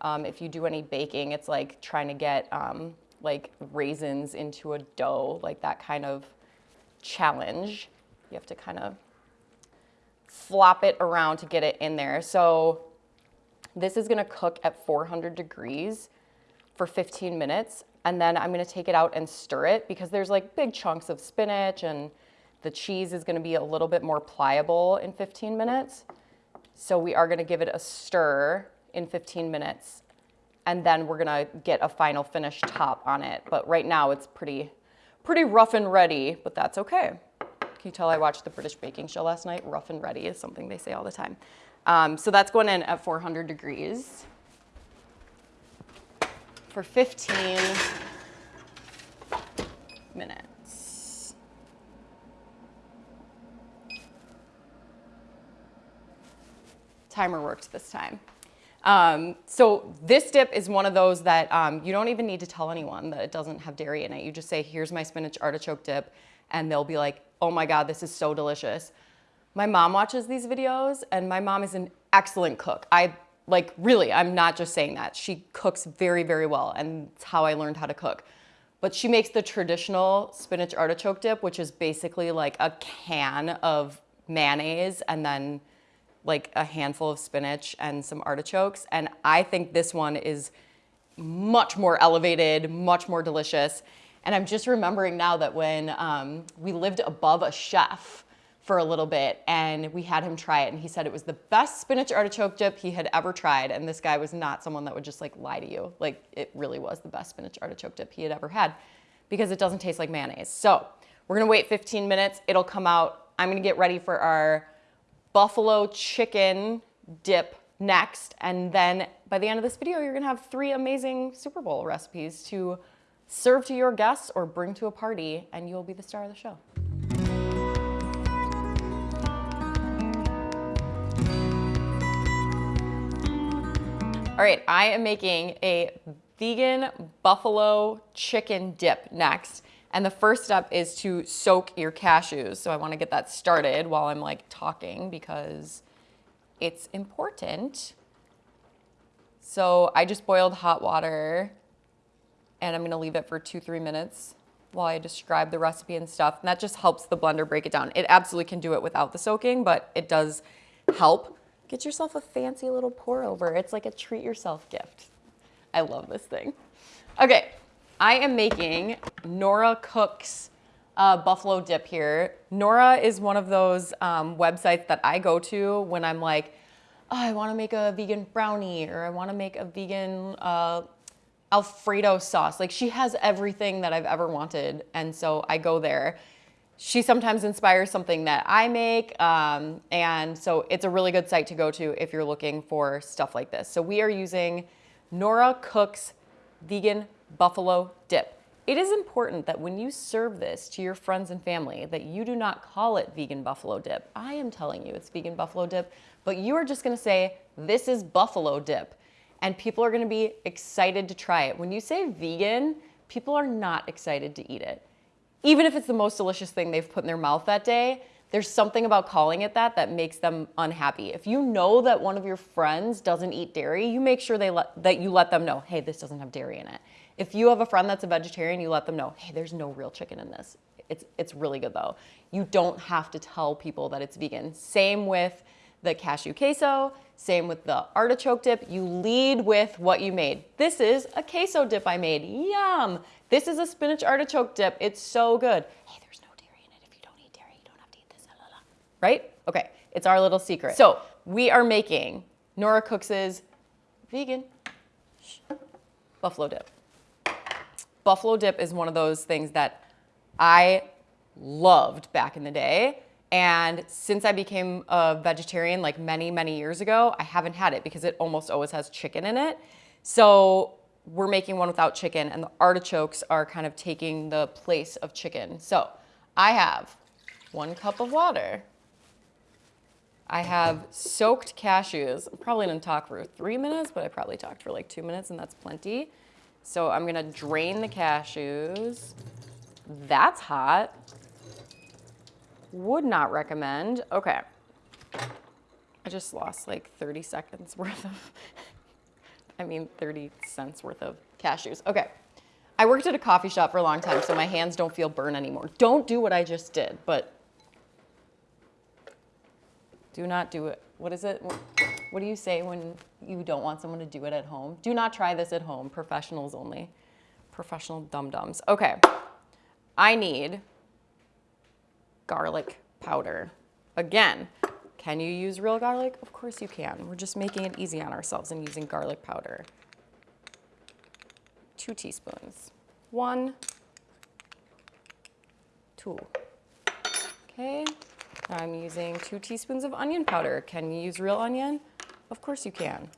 Speaker 3: Um, if you do any baking, it's like trying to get um, like raisins into a dough, like that kind of challenge. You have to kind of flop it around to get it in there. So this is gonna cook at 400 degrees for 15 minutes. And then I'm gonna take it out and stir it because there's like big chunks of spinach and the cheese is gonna be a little bit more pliable in 15 minutes. So we are gonna give it a stir in 15 minutes and then we're gonna get a final finish top on it. But right now it's pretty, pretty rough and ready, but that's okay. Can you tell I watched the British baking show last night? Rough and ready is something they say all the time. Um, so that's going in at 400 degrees for 15 minutes. Timer worked this time. Um, so this dip is one of those that um, you don't even need to tell anyone that it doesn't have dairy in it. You just say, here's my spinach artichoke dip, and they'll be like, oh my God, this is so delicious. My mom watches these videos, and my mom is an excellent cook. I like really, I'm not just saying that. She cooks very, very well, and it's how I learned how to cook. But she makes the traditional spinach artichoke dip, which is basically like a can of mayonnaise and then like a handful of spinach and some artichokes. And I think this one is much more elevated, much more delicious. And I'm just remembering now that when um, we lived above a chef for a little bit and we had him try it and he said it was the best spinach artichoke dip he had ever tried. And this guy was not someone that would just like lie to you. Like it really was the best spinach artichoke dip he had ever had because it doesn't taste like mayonnaise. So we're gonna wait 15 minutes. It'll come out. I'm gonna get ready for our buffalo chicken dip next. And then by the end of this video, you're gonna have three amazing Super Bowl recipes to serve to your guests or bring to a party and you'll be the star of the show. All right, I am making a vegan buffalo chicken dip next. And the first step is to soak your cashews. So I wanna get that started while I'm like talking because it's important. So I just boiled hot water and I'm gonna leave it for two, three minutes while I describe the recipe and stuff. And that just helps the blender break it down. It absolutely can do it without the soaking, but it does help. Get yourself a fancy little pour over. It's like a treat yourself gift. I love this thing. Okay, I am making Nora Cook's uh, buffalo dip here. Nora is one of those um, websites that I go to when I'm like, oh, I wanna make a vegan brownie or I wanna make a vegan uh, Alfredo sauce. Like she has everything that I've ever wanted. And so I go there she sometimes inspires something that I make. Um, and so it's a really good site to go to if you're looking for stuff like this. So we are using Nora Cook's Vegan Buffalo Dip. It is important that when you serve this to your friends and family that you do not call it vegan buffalo dip. I am telling you it's vegan buffalo dip, but you are just gonna say, this is buffalo dip. And people are gonna be excited to try it. When you say vegan, people are not excited to eat it even if it's the most delicious thing they've put in their mouth that day, there's something about calling it that that makes them unhappy. If you know that one of your friends doesn't eat dairy, you make sure they let, that you let them know, hey, this doesn't have dairy in it. If you have a friend that's a vegetarian, you let them know, hey, there's no real chicken in this. It's, it's really good though. You don't have to tell people that it's vegan. Same with the cashew queso, same with the artichoke dip. You lead with what you made. This is a queso dip I made. Yum. This is a spinach artichoke dip. It's so good. Hey, there's no dairy in it. If you don't eat dairy, you don't have to eat this. Right? Okay, it's our little secret. So we are making Nora Cooks' vegan buffalo dip. Buffalo dip is one of those things that I loved back in the day. And since I became a vegetarian like many, many years ago, I haven't had it because it almost always has chicken in it. So we're making one without chicken and the artichokes are kind of taking the place of chicken. So I have one cup of water. I have soaked cashews. I'm probably gonna talk for three minutes, but I probably talked for like two minutes and that's plenty. So I'm gonna drain the cashews. That's hot. Would not recommend. Okay. I just lost like 30 seconds worth of, I mean 30 cents worth of cashews. Okay. I worked at a coffee shop for a long time, so my hands don't feel burn anymore. Don't do what I just did, but do not do it. What is it? What do you say when you don't want someone to do it at home? Do not try this at home. Professionals only. Professional dum-dums. Okay. I need garlic powder. Again, can you use real garlic? Of course you can. We're just making it easy on ourselves and using garlic powder. Two teaspoons. One, two. Okay, I'm using two teaspoons of onion powder. Can you use real onion? Of course you can.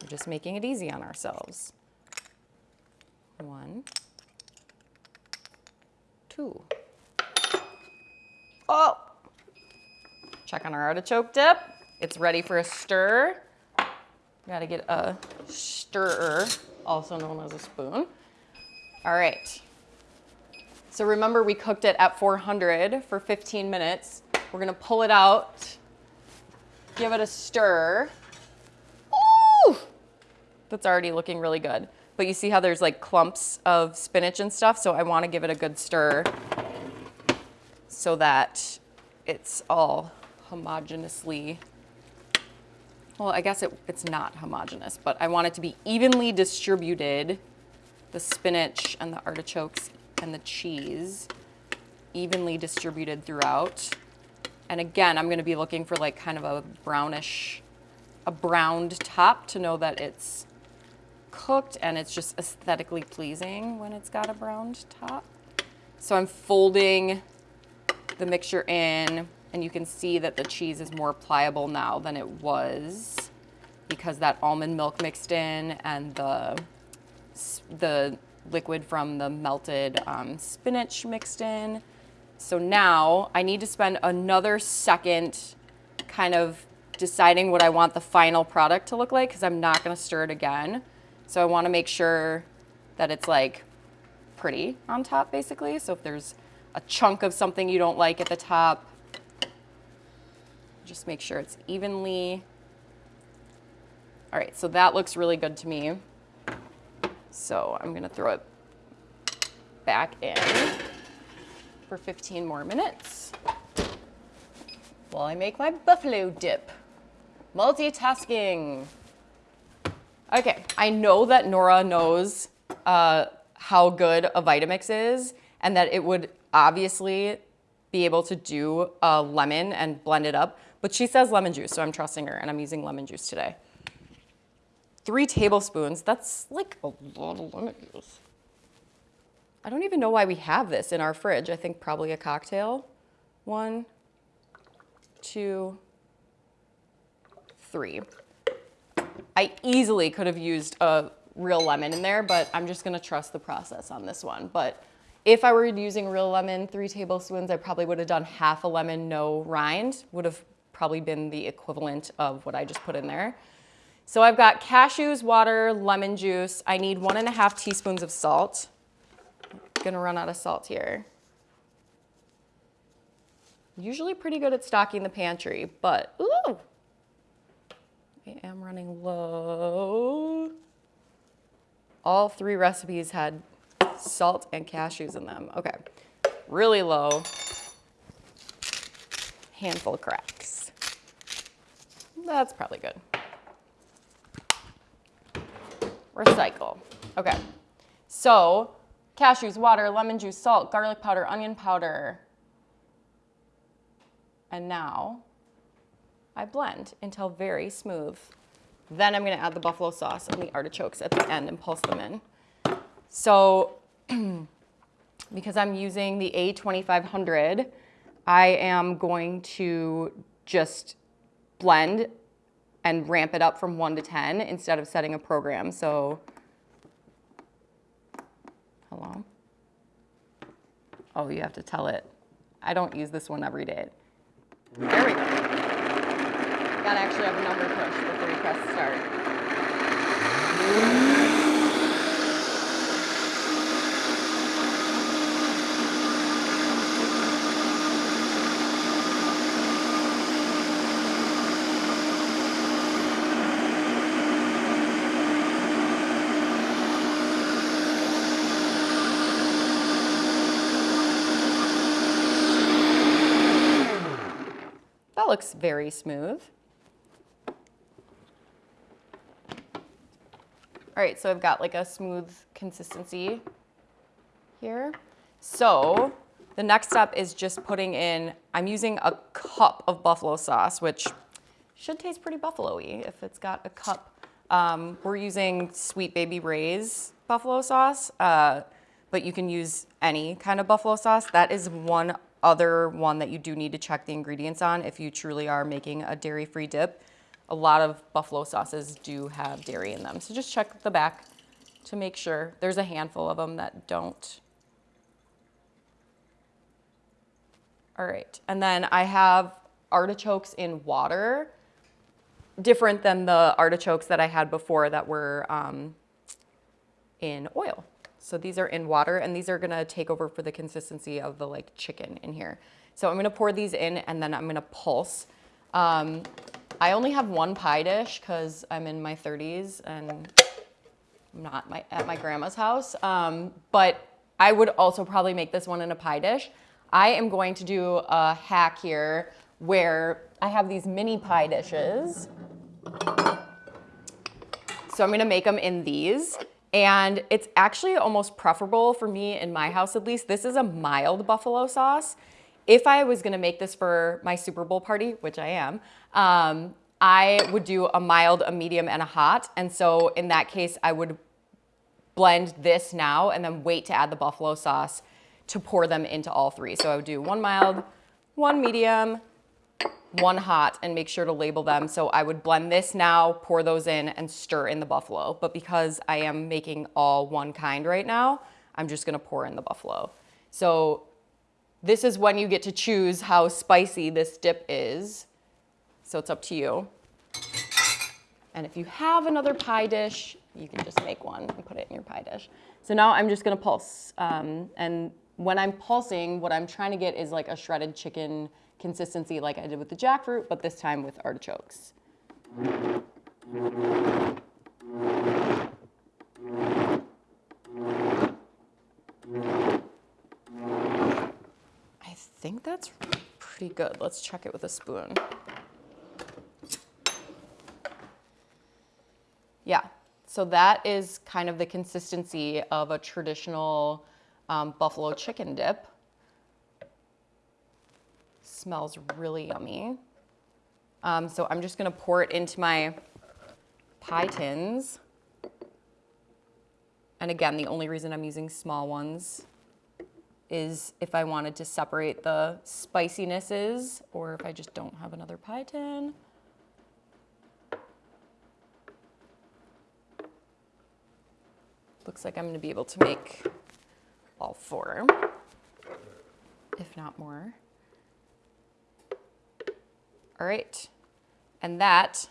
Speaker 3: We're just making it easy on ourselves. One, two. Oh! Check on our artichoke dip. It's ready for a stir. Gotta get a stirrer, also known as a spoon. All right. So remember we cooked it at 400 for 15 minutes. We're gonna pull it out, give it a stir. Ooh! That's already looking really good. But you see how there's like clumps of spinach and stuff, so I wanna give it a good stir so that it's all homogeneously, well, I guess it, it's not homogeneous, but I want it to be evenly distributed, the spinach and the artichokes and the cheese, evenly distributed throughout. And again, I'm gonna be looking for like kind of a brownish, a browned top to know that it's cooked and it's just aesthetically pleasing when it's got a browned top. So I'm folding the mixture in and you can see that the cheese is more pliable now than it was because that almond milk mixed in and the, the liquid from the melted um, spinach mixed in. So now I need to spend another second kind of deciding what I want the final product to look like because I'm not going to stir it again. So I want to make sure that it's like pretty on top basically. So if there's a chunk of something you don't like at the top, just make sure it's evenly. All right, so that looks really good to me. So I'm gonna throw it back in for 15 more minutes while I make my buffalo dip. Multitasking. Okay, I know that Nora knows uh, how good a Vitamix is and that it would obviously be able to do a lemon and blend it up. But she says lemon juice, so I'm trusting her, and I'm using lemon juice today. Three tablespoons, that's like a lot of lemon juice. I don't even know why we have this in our fridge. I think probably a cocktail. One, two, three. I easily could have used a real lemon in there, but I'm just gonna trust the process on this one. But if I were using real lemon, three tablespoons, I probably would have done half a lemon, no rind, would have probably been the equivalent of what I just put in there. So I've got cashews, water, lemon juice. I need one and a half teaspoons of salt. Gonna run out of salt here. Usually pretty good at stocking the pantry, but ooh, I am running low. All three recipes had salt and cashews in them. Okay, really low. Handful of cracks. That's probably good. Recycle. Okay. So, cashews, water, lemon juice, salt, garlic powder, onion powder. And now I blend until very smooth. Then I'm gonna add the buffalo sauce and the artichokes at the end and pulse them in. So, because I'm using the A2500, I am going to just blend and ramp it up from one to 10 instead of setting a program. So, hello? Oh, you have to tell it. I don't use this one every day. There we go. gotta actually have a number push before you press start. Looks very smooth. All right, so I've got like a smooth consistency here. So the next step is just putting in, I'm using a cup of buffalo sauce, which should taste pretty buffalo-y if it's got a cup. Um, we're using Sweet Baby Ray's buffalo sauce, uh, but you can use any kind of buffalo sauce. That is one other one that you do need to check the ingredients on if you truly are making a dairy-free dip. A lot of buffalo sauces do have dairy in them. So just check the back to make sure. There's a handful of them that don't. All right, and then I have artichokes in water, different than the artichokes that I had before that were um, in oil. So these are in water and these are gonna take over for the consistency of the like chicken in here. So I'm gonna pour these in and then I'm gonna pulse. Um, I only have one pie dish because I'm in my 30s and I'm not my, at my grandma's house. Um, but I would also probably make this one in a pie dish. I am going to do a hack here where I have these mini pie dishes. So I'm gonna make them in these. And it's actually almost preferable for me in my house at least. This is a mild buffalo sauce. If I was gonna make this for my Super Bowl party, which I am, um, I would do a mild, a medium, and a hot. And so in that case, I would blend this now and then wait to add the buffalo sauce to pour them into all three. So I would do one mild, one medium, one hot and make sure to label them. So I would blend this now, pour those in and stir in the buffalo. But because I am making all one kind right now, I'm just gonna pour in the buffalo. So this is when you get to choose how spicy this dip is. So it's up to you. And if you have another pie dish, you can just make one and put it in your pie dish. So now I'm just gonna pulse. Um, and when I'm pulsing, what I'm trying to get is like a shredded chicken consistency like I did with the jackfruit, but this time with artichokes. I think that's pretty good. Let's check it with a spoon. Yeah, so that is kind of the consistency of a traditional um, buffalo chicken dip. Smells really yummy. Um, so I'm just gonna pour it into my pie tins. And again, the only reason I'm using small ones is if I wanted to separate the spicinesses or if I just don't have another pie tin. Looks like I'm gonna be able to make all four, if not more. All right, and that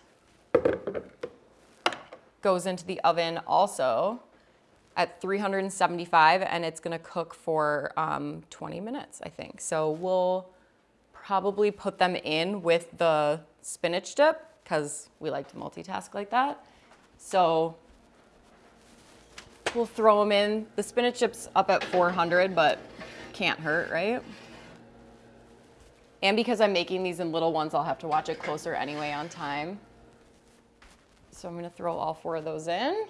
Speaker 3: goes into the oven also at 375 and it's gonna cook for um, 20 minutes, I think. So we'll probably put them in with the spinach dip because we like to multitask like that. So we'll throw them in. The spinach dip's up at 400, but can't hurt, right? And because I'm making these in little ones, I'll have to watch it closer anyway on time. So I'm gonna throw all four of those in.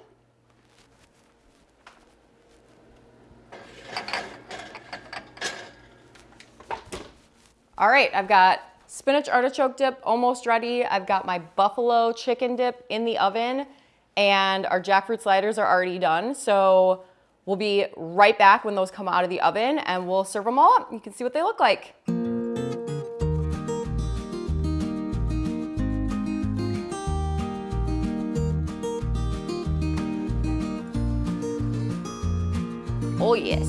Speaker 3: All right, I've got spinach artichoke dip almost ready. I've got my buffalo chicken dip in the oven and our jackfruit sliders are already done. So we'll be right back when those come out of the oven and we'll serve them all up. You can see what they look like. Oh yes.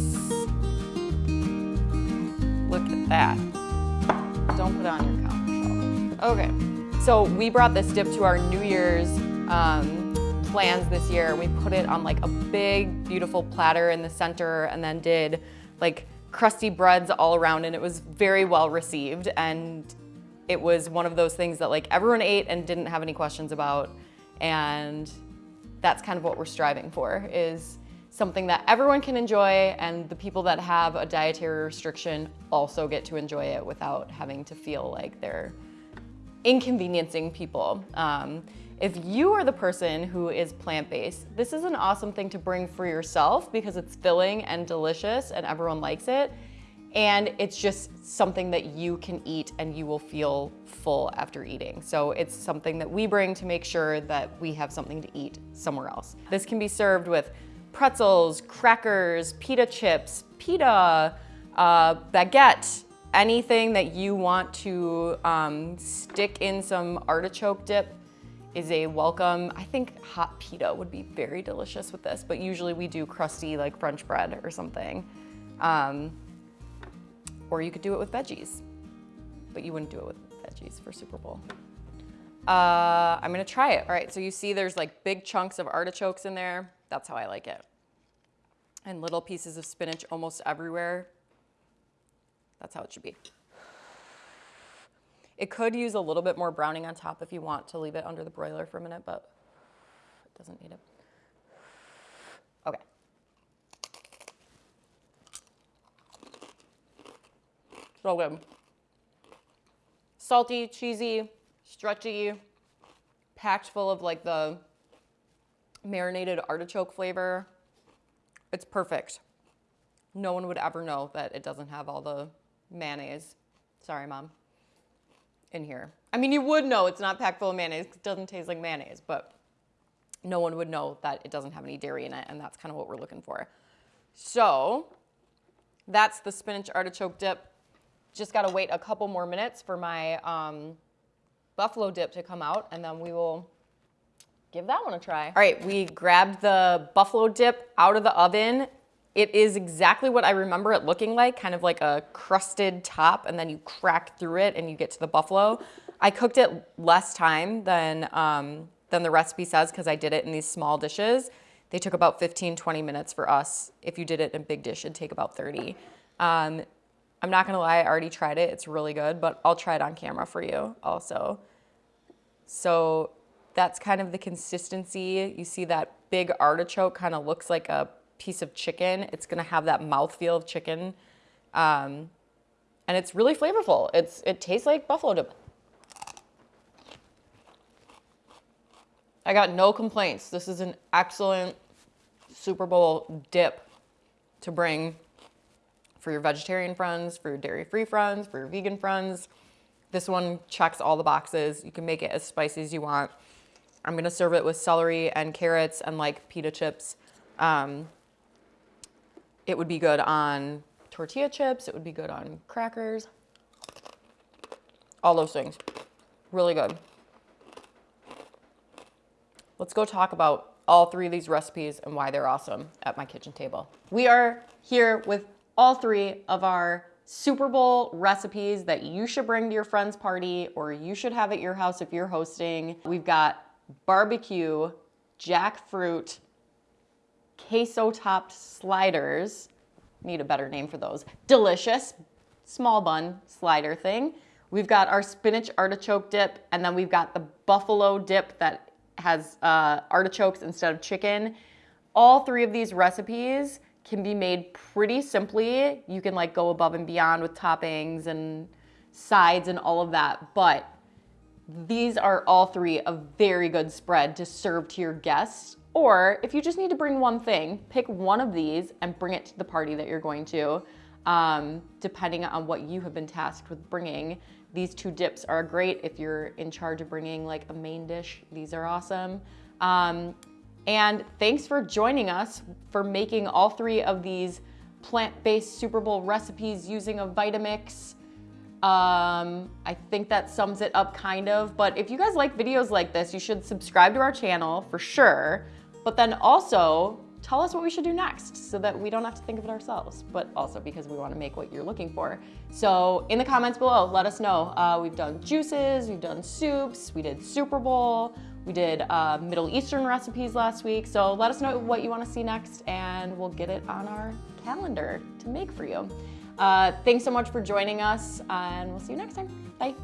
Speaker 3: Look at that. Don't put it on your counter. Okay, So we brought this dip to our New Year's um, plans this year. We put it on like a big, beautiful platter in the center and then did like crusty breads all around and it was very well received. And it was one of those things that like everyone ate and didn't have any questions about. And that's kind of what we're striving for is something that everyone can enjoy and the people that have a dietary restriction also get to enjoy it without having to feel like they're inconveniencing people. Um, if you are the person who is plant-based, this is an awesome thing to bring for yourself because it's filling and delicious and everyone likes it. And it's just something that you can eat and you will feel full after eating. So it's something that we bring to make sure that we have something to eat somewhere else. This can be served with pretzels, crackers, pita chips, pita, uh, baguette, anything that you want to um, stick in some artichoke dip is a welcome. I think hot pita would be very delicious with this, but usually we do crusty like French bread or something. Um, or you could do it with veggies, but you wouldn't do it with veggies for Super Bowl. Uh, I'm gonna try it. All right, so you see there's like big chunks of artichokes in there. That's how I like it. And little pieces of spinach almost everywhere. That's how it should be. It could use a little bit more browning on top if you want to leave it under the broiler for a minute, but it doesn't need it. Okay. So good. Salty, cheesy, stretchy, packed full of like the marinated artichoke flavor. It's perfect. No one would ever know that it doesn't have all the mayonnaise. Sorry, mom. In here. I mean, you would know it's not packed full of mayonnaise. It doesn't taste like mayonnaise, but no one would know that it doesn't have any dairy in it, and that's kind of what we're looking for. So that's the spinach artichoke dip. Just gotta wait a couple more minutes for my um, buffalo dip to come out, and then we will give that one a try. All right, we grabbed the buffalo dip out of the oven. It is exactly what I remember it looking like, kind of like a crusted top, and then you crack through it and you get to the buffalo. I cooked it less time than, um, than the recipe says because I did it in these small dishes. They took about 15, 20 minutes for us. If you did it in a big dish, it'd take about 30. Um, I'm not gonna lie, I already tried it. It's really good, but I'll try it on camera for you also. So that's kind of the consistency. You see that big artichoke kind of looks like a piece of chicken. It's gonna have that mouthfeel of chicken. Um, and it's really flavorful. It's, it tastes like buffalo dip. I got no complaints. This is an excellent Super Bowl dip to bring for your vegetarian friends, for your dairy-free friends, for your vegan friends. This one checks all the boxes. You can make it as spicy as you want. I'm gonna serve it with celery and carrots and like pita chips. Um, it would be good on tortilla chips. It would be good on crackers. All those things. Really good. Let's go talk about all three of these recipes and why they're awesome at my kitchen table. We are here with all three of our Super Bowl recipes that you should bring to your friend's party or you should have at your house if you're hosting. We've got barbecue, jackfruit, queso topped sliders. Need a better name for those. Delicious small bun slider thing. We've got our spinach artichoke dip, and then we've got the buffalo dip that has uh, artichokes instead of chicken. All three of these recipes can be made pretty simply. You can like go above and beyond with toppings and sides and all of that, but these are all three a very good spread to serve to your guests. Or if you just need to bring one thing, pick one of these and bring it to the party that you're going to, um, depending on what you have been tasked with bringing. These two dips are great if you're in charge of bringing like a main dish. These are awesome. Um, and thanks for joining us for making all three of these plant-based Super Bowl recipes using a Vitamix. Um, I think that sums it up kind of, but if you guys like videos like this, you should subscribe to our channel for sure, but then also tell us what we should do next so that we don't have to think of it ourselves, but also because we want to make what you're looking for. So in the comments below, let us know. Uh, we've done juices, we've done soups, we did Super Bowl, we did uh, Middle Eastern recipes last week. So let us know what you want to see next and we'll get it on our calendar to make for you. Uh, thanks so much for joining us and we'll see you next time. Bye.